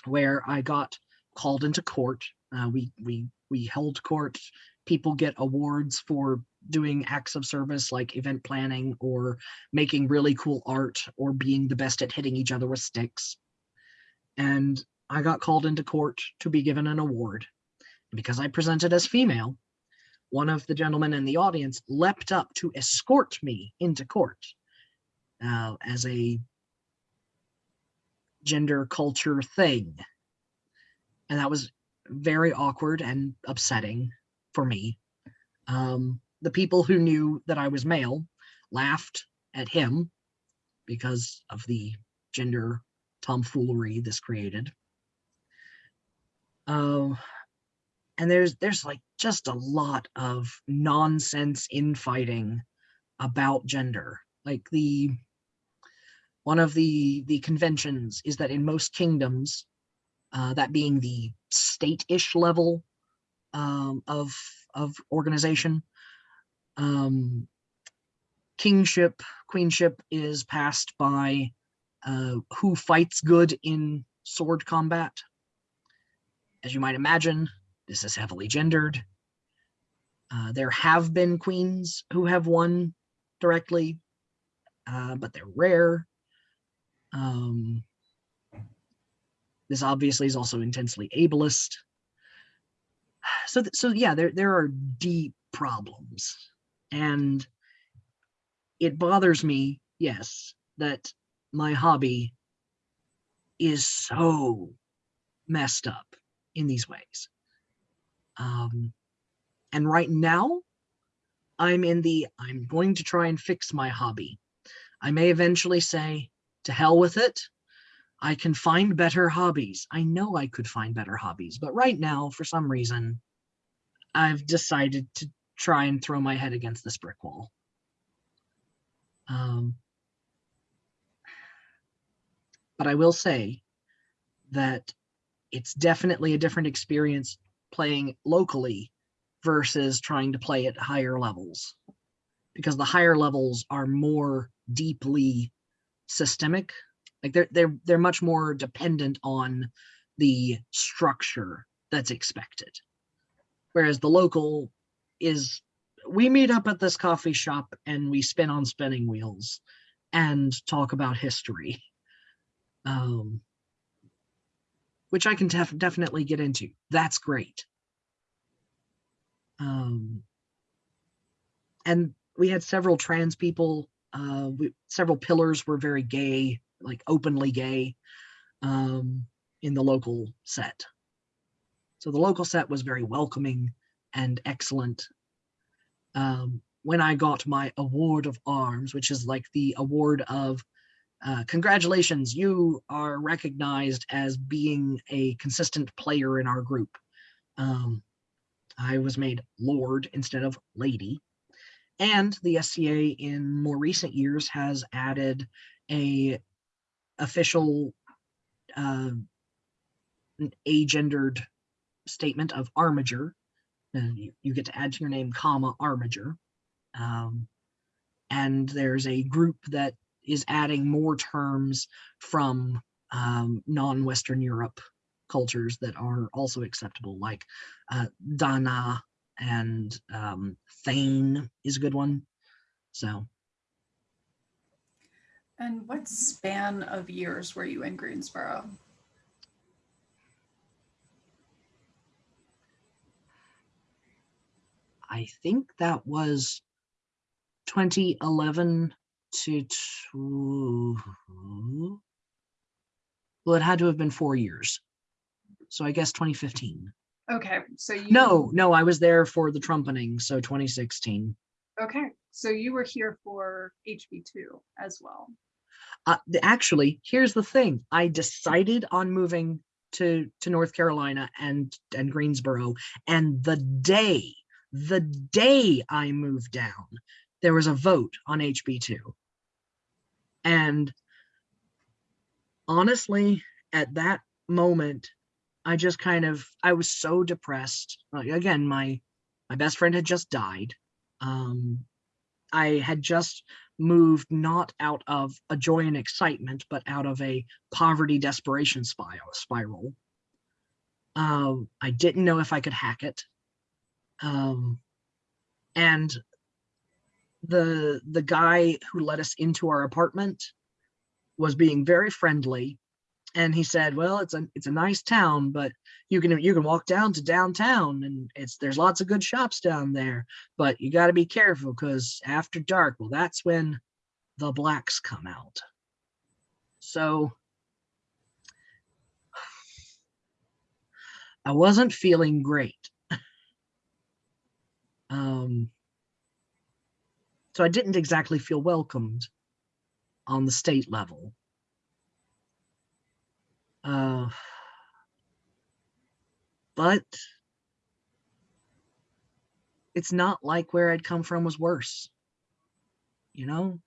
where I got called into court. Uh, we we we held court. People get awards for doing acts of service like event planning or making really cool art or being the best at hitting each other with sticks. And I got called into court to be given an award. Because I presented as female, one of the gentlemen in the audience leapt up to escort me into court uh, as a gender culture thing. And that was very awkward and upsetting for me. Um, the people who knew that I was male laughed at him because of the gender tomfoolery this created. Um, and there's there's like just a lot of nonsense infighting about gender. Like the one of the the conventions is that in most kingdoms, uh, that being the state-ish level um, of of organization, um, kingship, queenship is passed by uh, who fights good in sword combat. As you might imagine, this is heavily gendered. Uh, there have been queens who have won directly, uh, but they're rare. Um, this obviously is also intensely ableist. So, so yeah, there there are deep problems, and it bothers me, yes, that my hobby is so messed up in these ways. Um, and right now, I'm in the I'm going to try and fix my hobby. I may eventually say, to hell with it. I can find better hobbies. I know I could find better hobbies, but right now, for some reason, I've decided to try and throw my head against this brick wall. Um, but I will say that it's definitely a different experience playing locally versus trying to play at higher levels because the higher levels are more deeply systemic like they're they're they're much more dependent on the structure that's expected. Whereas the local is we meet up at this coffee shop and we spin on spinning wheels and talk about history. Um which i can def- definitely get into. That's great. Um and we had several trans people uh we, several pillars were very gay like openly gay um in the local set. So the local set was very welcoming and excellent. Um when i got my award of arms which is like the award of uh, congratulations you are recognized as being a consistent player in our group. Um i was made lord instead of lady. And the SCA in more recent years has added a official uh, agendered statement of armiger. And you, you get to add to your name, comma, armiger. Um, and there's a group that is adding more terms from um, non-Western Europe cultures that are also acceptable, like uh, Dana and um, Thane is a good one. So And what span of years were you in Greensboro? I think that was 2011 to two. Well, it had to have been four years. So I guess 2015. Okay, so you No, no, I was there for the trumpeting, so 2016. Okay, so you were here for HB2 as well. Uh, actually, here's the thing. I decided on moving to to North Carolina and and Greensboro, and the day the day I moved down, there was a vote on HB2. And honestly, at that moment, I just kind of, I was so depressed. Again, my, my best friend had just died. Um, I had just moved not out of a joy and excitement, but out of a poverty desperation spiral. Um, I didn't know if I could hack it. Um, and the the guy who let us into our apartment was being very friendly and he said well it's a it's a nice town but you can you can walk down to downtown and it's there's lots of good shops down there but you got to be careful because after dark well that's when the blacks come out so i wasn't feeling great um so I didn't exactly feel welcomed on the state level. Uh, but it's not like where I'd come from was worse. You know,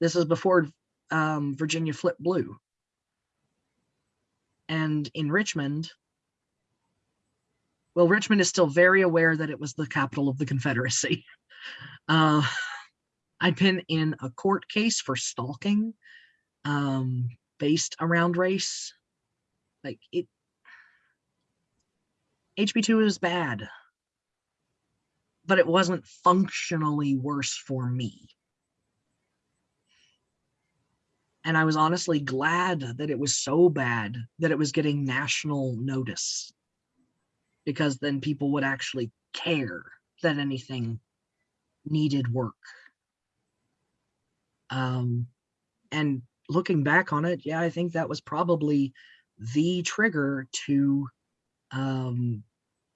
this is before um, Virginia flipped blue. And in Richmond, well, Richmond is still very aware that it was the capital of the Confederacy. Uh, I'd been in a court case for stalking um, based around race. Like it, HB2 is bad, but it wasn't functionally worse for me. And I was honestly glad that it was so bad that it was getting national notice because then people would actually care that anything needed work. Um, and looking back on it, yeah, I think that was probably the trigger to um,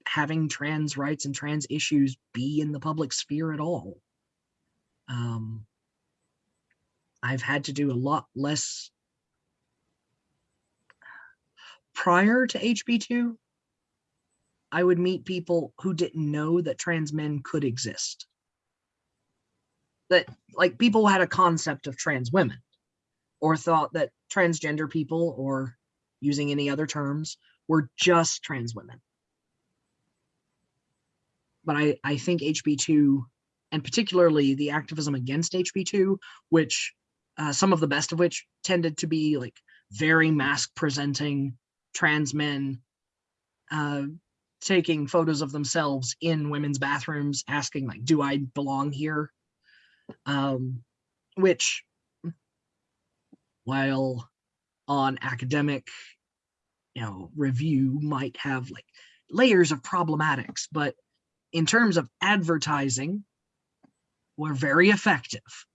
having trans rights and trans issues be in the public sphere at all. Um, I've had to do a lot less prior to HB2. I would meet people who didn't know that trans men could exist that like people had a concept of trans women or thought that transgender people or using any other terms were just trans women. But I, I think HB2 and particularly the activism against HB2, which uh, some of the best of which tended to be like very masc presenting trans men uh, taking photos of themselves in women's bathrooms asking like, do I belong here? um, which while on academic you know review might have like layers of problematics but in terms of advertising we're very effective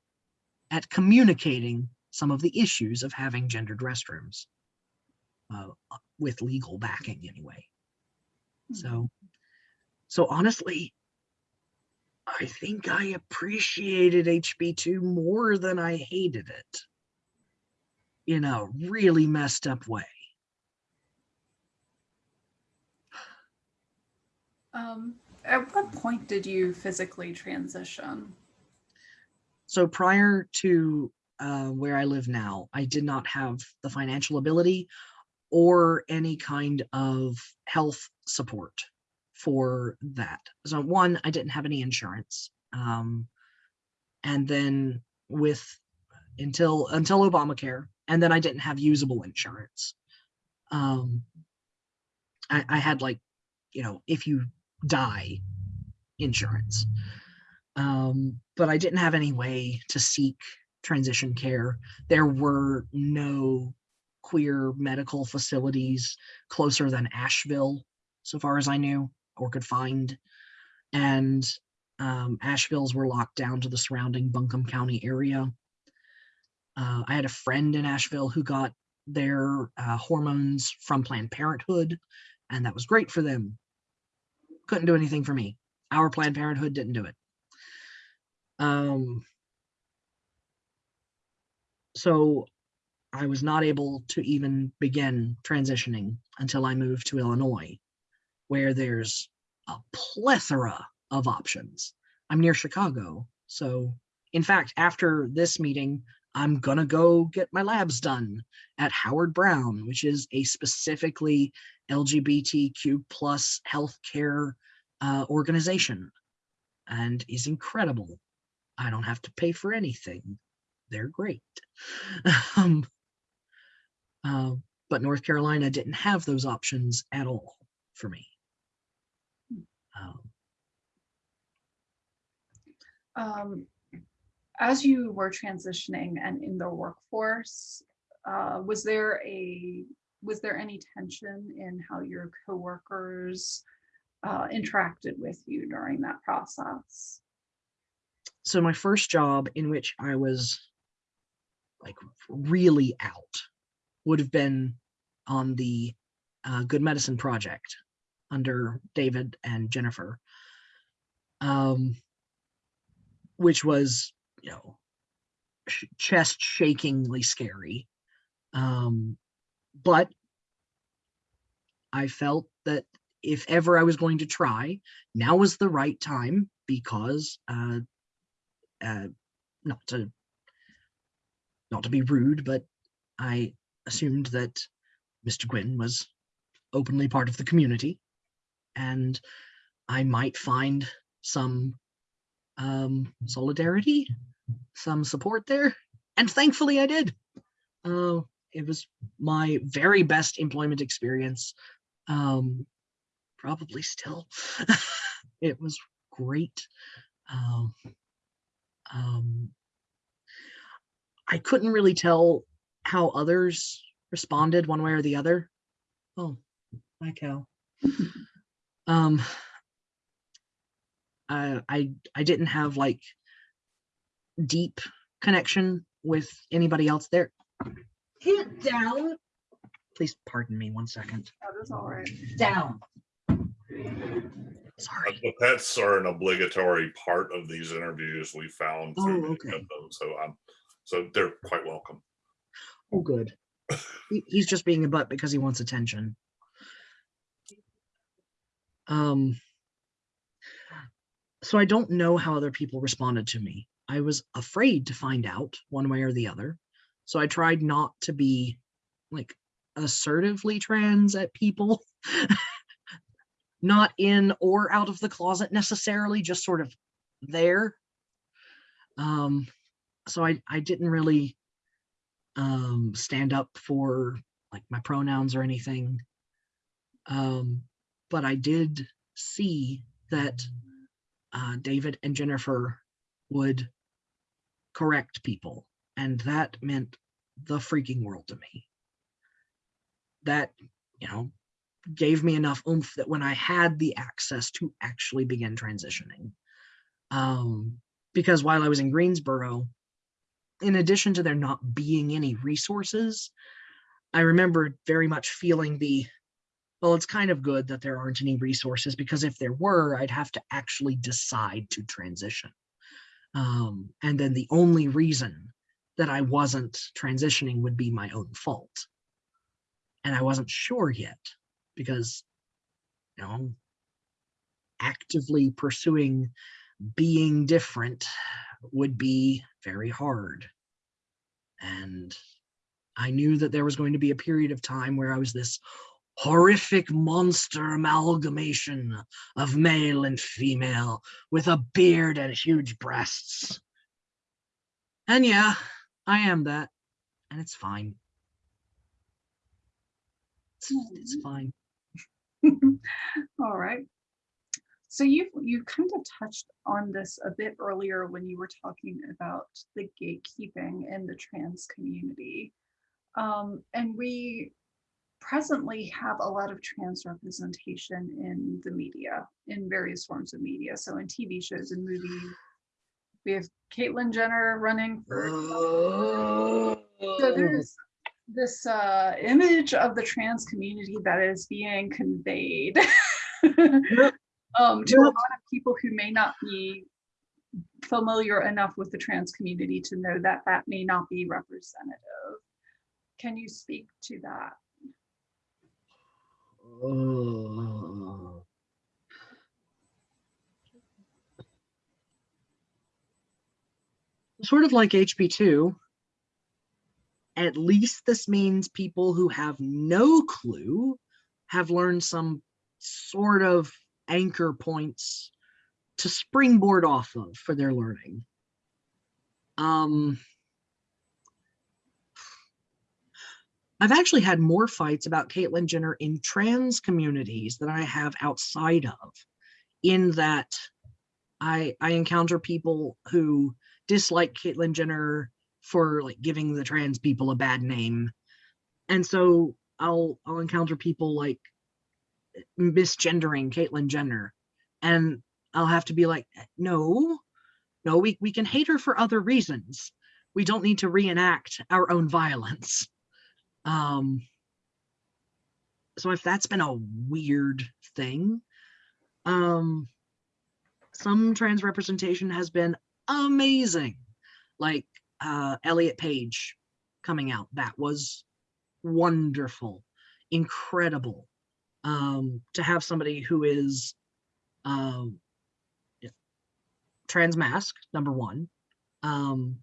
at communicating some of the issues of having gendered restrooms uh, with legal backing anyway. So so honestly I think I appreciated HB2 more than I hated it in a really messed up way. Um, at what point did you physically transition? So prior to uh, where I live now, I did not have the financial ability or any kind of health support for that. So one, I didn't have any insurance. Um, and then with until until Obamacare, and then I didn't have usable insurance. Um, I, I had like, you know, if you die insurance. Um, but I didn't have any way to seek transition care. There were no queer medical facilities closer than Asheville, so far as I knew or could find. And um, Asheville's were locked down to the surrounding Buncombe County area. Uh, I had a friend in Asheville who got their uh, hormones from Planned Parenthood, and that was great for them. Couldn't do anything for me. Our Planned Parenthood didn't do it. Um, so I was not able to even begin transitioning until I moved to Illinois where there's a plethora of options. I'm near Chicago. So in fact, after this meeting, I'm gonna go get my labs done at Howard Brown, which is a specifically LGBTQ plus healthcare uh, organization and is incredible. I don't have to pay for anything. They're great. um, uh, but North Carolina didn't have those options at all for me. Um, Um, as you were transitioning and in the workforce, uh, was there a was there any tension in how your coworkers uh, interacted with you during that process? so my first job in which I was like really out would have been on the uh, Good Medicine Project under David and Jennifer, um, which was, you know, sh- chest shakingly scary. Um, but I felt that if ever I was going to try, now was the right time because uh, uh, not to not to be rude, but I assumed that Mr. Gwynn was openly part of the community, and I might find some um, solidarity, some support there, and thankfully I did. Uh, it was my very best employment experience. Um, probably still. it was great. Um, um, I couldn't really tell how others responded one way or the other. Oh, my cow. um, I, I I didn't have like deep connection with anybody else there. Get down. Please pardon me one second. That is all right. Down. Sorry. The pets are an obligatory part of these interviews we found Oh, through many okay. them, so um, so they're quite welcome. Oh, good. He's just being a butt because he wants attention. Um, so I don't know how other people responded to me. I was afraid to find out one way or the other. So I tried not to be like assertively trans at people, not in or out of the closet necessarily, just sort of there. Um, so I, I didn't really um, stand up for like my pronouns or anything. Um, but I did see that uh, David and Jennifer would correct people, and that meant the freaking world to me. That, you know, gave me enough oomph that when I had the access to actually begin transitioning, um, because while I was in Greensboro, in addition to there not being any resources, I remember very much feeling the, well, it's kind of good that there aren't any resources because if there were, I'd have to actually decide to transition. Um, and then the only reason that I wasn't transitioning would be my own fault. And I wasn't sure yet because, you know, actively pursuing being different would be very hard. And I knew that there was going to be a period of time where I was this horrific monster amalgamation of male and female with a beard and huge breasts. And yeah, I am that, and it's fine. It's, it's fine. All right. So you you kind of touched on this a bit earlier when you were talking about the gatekeeping in the trans community. Um, and we presently have a lot of trans representation in the media, in various forms of media. So in TV shows and movies, we have Caitlyn Jenner running for Oh. so there's this uh, image of the trans community that is being conveyed um, to a lot of people who may not be familiar enough with the trans community to know that that may not be representative. Can you speak to that? Oh. Sort of like HB2, at least this means people who have no clue have learned some sort of anchor points to springboard off of for their learning. Um, I've actually had more fights about Caitlyn Jenner in trans communities than I have outside of, in that I I encounter people who dislike Caitlyn Jenner for like giving the trans people a bad name. And so I'll I'll encounter people like eh, misgendering Caitlyn Jenner. And I'll have to be like, eh, no, no, we, we can hate her for other reasons. We don't need to reenact our own violence. Um, so if that's been a weird thing, um, some trans representation has been amazing. Like uh, Elliot Page coming out, that was wonderful, incredible. Um, to have somebody who is um, trans masc, number one, um,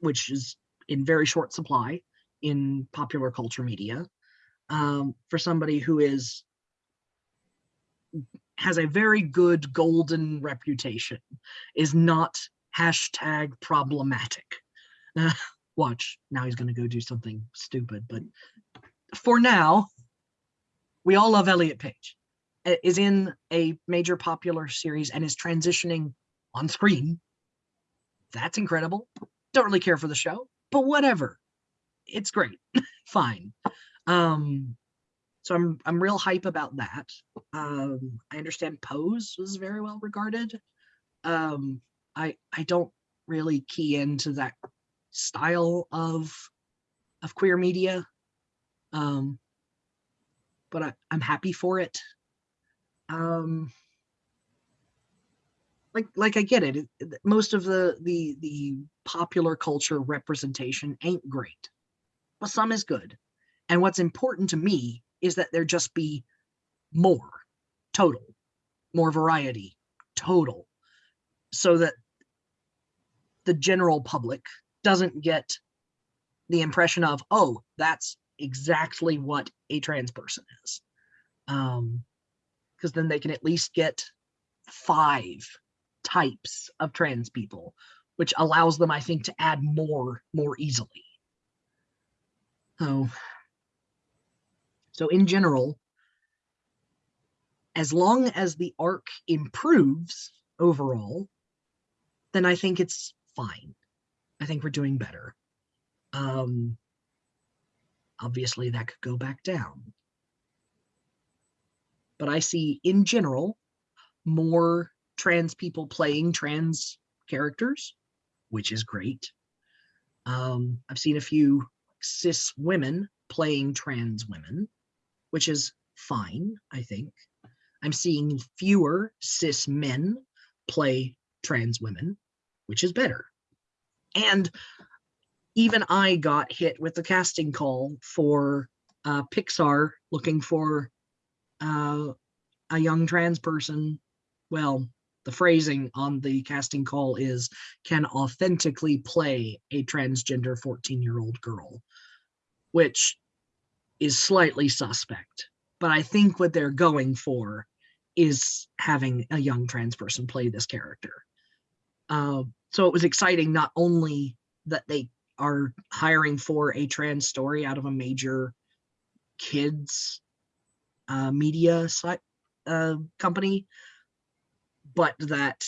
which is in very short supply in popular culture media, um, for somebody who is has a very good golden reputation, is not hashtag problematic. Uh, watch, now he's gonna go do something stupid, but for now, we all love Elliot Page is in a major popular series and is transitioning on screen. That's incredible. Don't really care for the show, but whatever. It's great. Fine. Um, so I'm I'm real hype about that. Um, I understand Pose was very well regarded. Um, I I don't really key into that style of of queer media. Um, but I, I'm happy for it. Um, like like I get it. Most of the the the popular culture representation ain't great, but some is good. And what's important to me is that there just be more, total, more variety, total, so that the general public doesn't get the impression of, oh, that's exactly what a trans person is. Um, because then they can at least get five types of trans people, which allows them, I think, to add more more easily. So, so in general, as long as the arc improves overall, then I think it's fine. I think we're doing better. Um, obviously, that could go back down. But I see, in general, more trans people playing trans characters, which is great. Um, I've seen a few cis women playing trans women, which is fine, I think. I'm seeing fewer cis men play trans women, which is better. And even I got hit with the casting call for uh, Pixar looking for uh, a young trans person. Well, the phrasing on the casting call is can authentically play a transgender 14 year old girl, which is slightly suspect. But I think what they're going for is having a young trans person play this character. Uh, so it was exciting not only that they are hiring for a trans story out of a major kids uh, media site uh, company, but that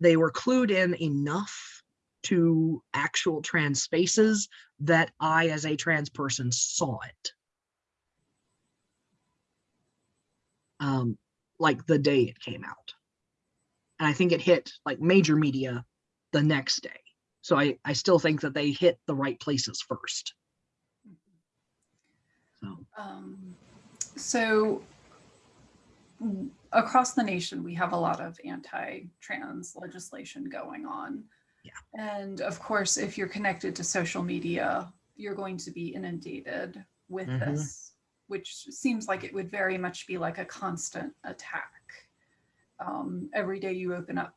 they were clued in enough to actual trans spaces that I, as a trans person, saw it. Um, like the day it came out. And I think it hit like major media the next day. So I, I still think that they hit the right places first. So Um, so across the nation, we have a lot of anti-trans legislation going on. Yeah. And of course, if you're connected to social media, you're going to be inundated with Mhm. this, which seems like it would very much be like a constant attack. Um, every day you open up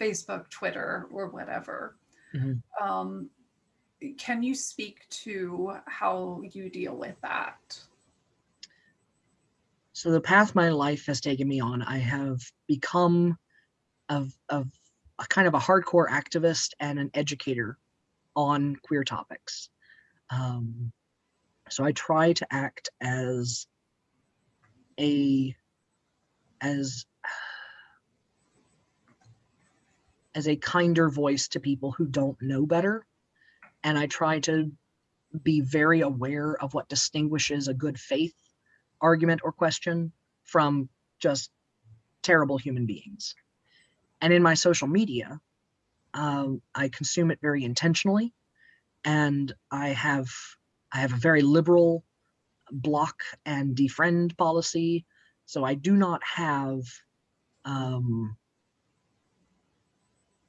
Facebook, Twitter, or whatever. Mhm. Um, can you speak to how you deal with that? So the path my life has taken me on, I have become of of a kind of a hardcore activist and an educator on queer topics. Um, so I try to act as a as as a kinder voice to people who don't know better and i try to be very aware of what distinguishes a good faith argument or question from just terrible human beings and in my social media um, i consume it very intentionally. And i have i have a very liberal block and defriend policy. So i do not have um,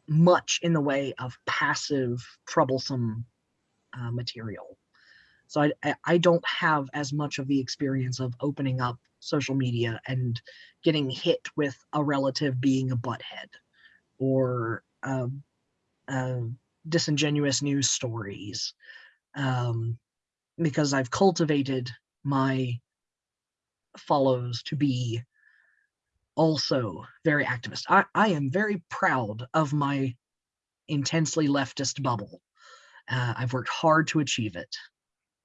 much in the way of passive, troublesome uh, material. So I, I- I don't have as much of the experience of opening up social media and getting hit with a relative being a butthead or um, uh, disingenuous news stories um, because I've cultivated my follows to be also very activist. I, I am very proud of my intensely leftist bubble. Uh, I've worked hard to achieve it.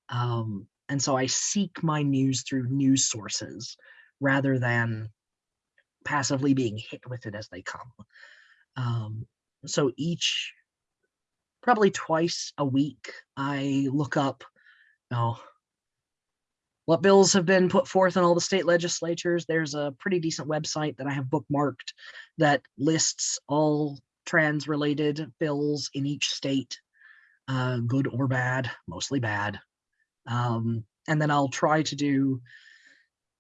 Um, and so I seek my news through news sources rather than passively being hit with it as they come. Um, so each, probably twice a week, I look up, you know, what bills have been put forth in all the state legislatures. There's a pretty decent website that I have bookmarked that lists all trans related bills in each state, uh, good or bad, mostly bad. Um, and then I'll try to do,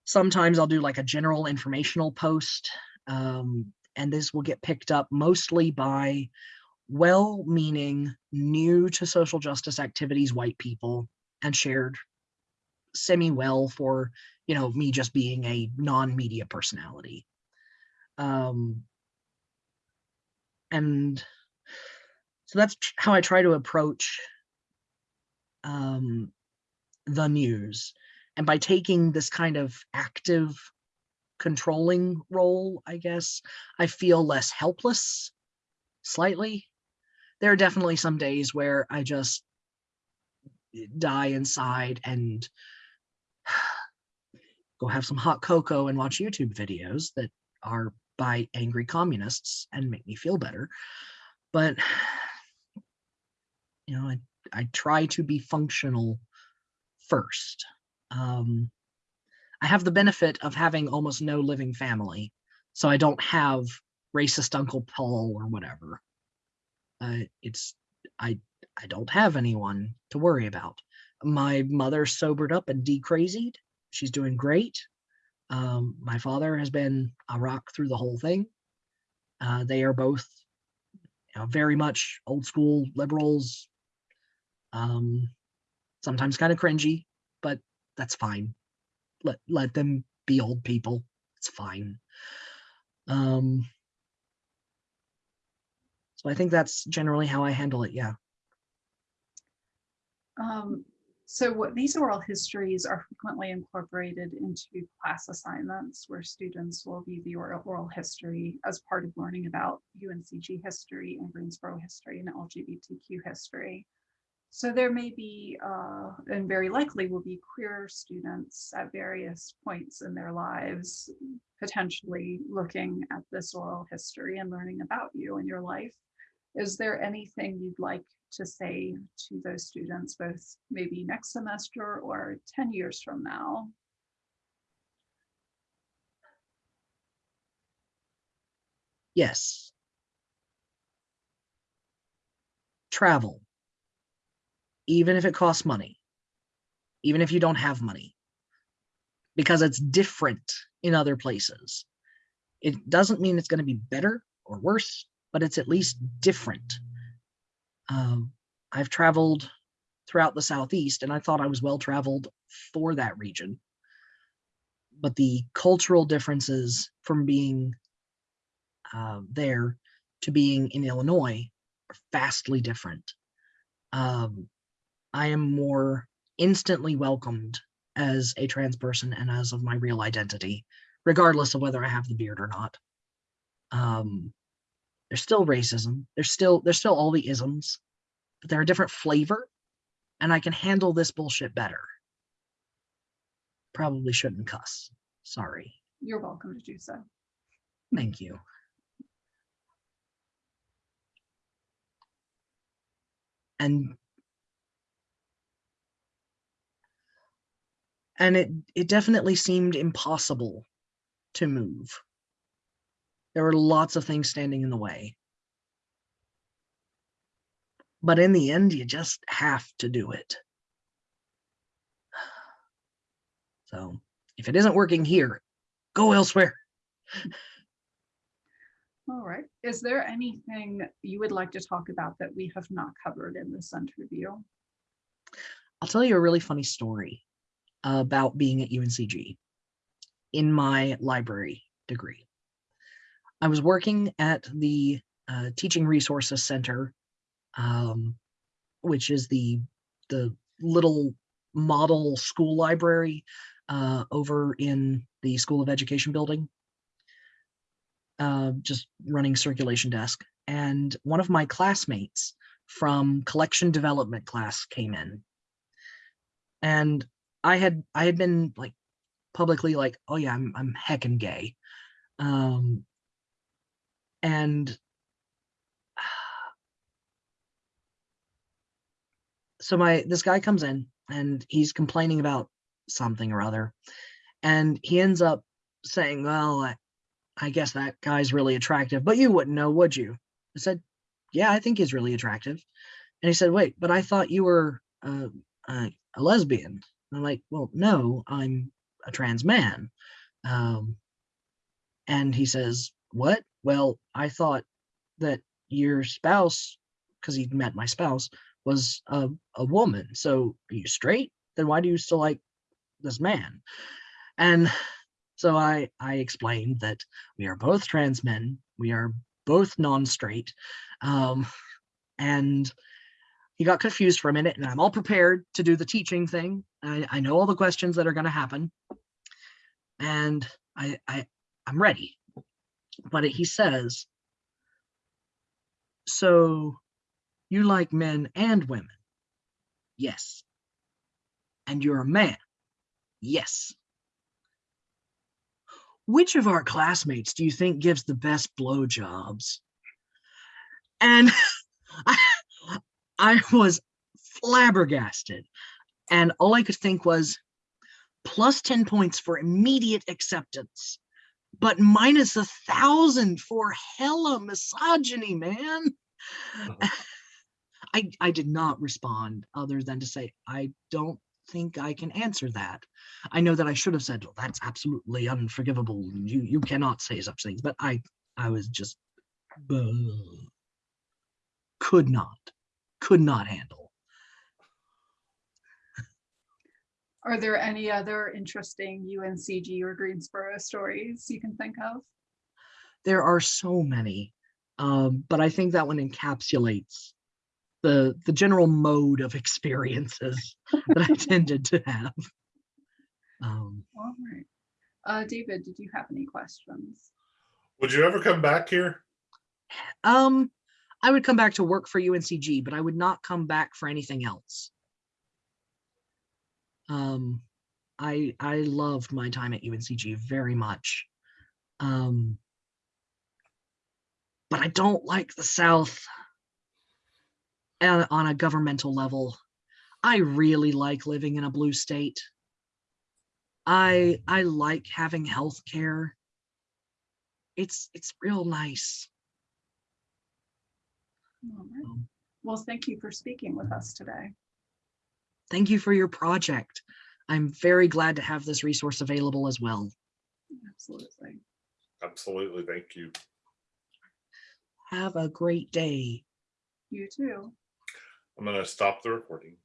sometimes I'll do like a general informational post. Um, and this will get picked up mostly by well meaning, new to social justice activities white people and shared semi well for you know me just being a non-media personality. Um and so that's how i try to approach um the news. And by taking this kind of active controlling role i guess i feel less helpless slightly there are definitely some days where i just die inside and go have some hot cocoa and watch YouTube videos that are by angry communists and make me feel better. But you know, I, I try to be functional first. Um, I have the benefit of having almost no living family, so I don't have racist Uncle Paul or whatever. Uh, it's I I don't have anyone to worry about. My mother sobered up and decrazied. She's doing great. Um, my father has been a rock through the whole thing. Uh, they are both you know, very much old school liberals. Um, sometimes kind of cringy, but that's fine. Let let them be old people. It's fine. Um, so I think that's generally how I handle it. Yeah. Um, so what these oral histories are frequently incorporated into class assignments where students will view the oral, oral history as part of learning about UNCG history and Greensboro history and LGBTQ history. So there may be, uh, and very likely will be queer students at various points in their lives, potentially looking at this oral history and learning about you and your life. Is there anything you'd like to say to those students, both maybe next semester or 10 years from now? Yes. Travel. Even if it costs money. Even if you don't have money. Because it's different in other places. It doesn't mean it's going to be better or worse, but it's at least different. Um, I've traveled throughout the Southeast and I thought I was well traveled for that region. But the cultural differences from being uh, there to being in Illinois are vastly different. Um, I am more instantly welcomed as a trans person and as of my real identity, regardless of whether I have the beard or not. Um, there's still racism. There's still there's still all the isms, but they're a different flavor, and I can handle this bullshit better. Probably shouldn't cuss. Sorry. You're welcome to do so. Thank you. And and it it definitely seemed impossible to move. There were lots of things standing in the way. But in the end, you just have to do it. So if it isn't working here, go elsewhere. All right. Is there anything you would like to talk about that we have not covered in this interview? I'll tell you a really funny story about being at UNCG in my library degree. I was working at the uh, Teaching Resources Center, um, which is the the little model school library uh, over in the School of Education building, uh, just running circulation desk. And one of my classmates from collection development class came in and I had I had been like publicly like, oh yeah, I'm I'm heckin' gay. Um and so my this guy comes in and he's complaining about something or other. And he ends up saying, Well, I, I guess that guy's really attractive, but you wouldn't know, would you? I said, Yeah, I think he's really attractive. And he said, Wait, but I thought you were uh, uh, a lesbian. And I'm like, well, no, I'm a trans man. Um, and he says, what? Well, I thought that your spouse, because he'd met my spouse, was a, a woman. So are you straight? Then why do you still like this man? And so I, I explained that we are both trans men. We are both non-straight. Um, and he got confused for a minute and I'm all prepared to do the teaching thing. I, I know all the questions that are going to happen and I, I, I'm ready. But he says, so you like men and women? Yes. And you're a man? Yes. Which of our classmates do you think gives the best blowjobs? And I, I was flabbergasted. And all I could think was plus 10 points for immediate acceptance, but minus a thousand for hella misogyny, man. I, I did not respond other than to say, I don't think I can answer that. I know that I should have said, well, that's absolutely unforgivable. You you cannot say such things, but I I was just uh, could not could not handle. Are there any other interesting UNCG or Greensboro stories you can think of? There are so many, um, but I think that one encapsulates the the general mode of experiences that I tended to have. Um, All right. Uh, David, did you have any questions? Would you ever come back here? um, I would come back to work for UNCG, but I would not come back for anything else. Um, I I loved my time at UNCG very much. Um, but I don't like the South uh, on a governmental level. I really like living in a blue state. I I like having health care. It's it's real nice. All right. Um, Well, thank you for speaking with us today. Thank you for your project. I'm very glad to have this resource available as well. Absolutely. Absolutely. Thank you. Have a great day. You too. I'm going to stop the recording.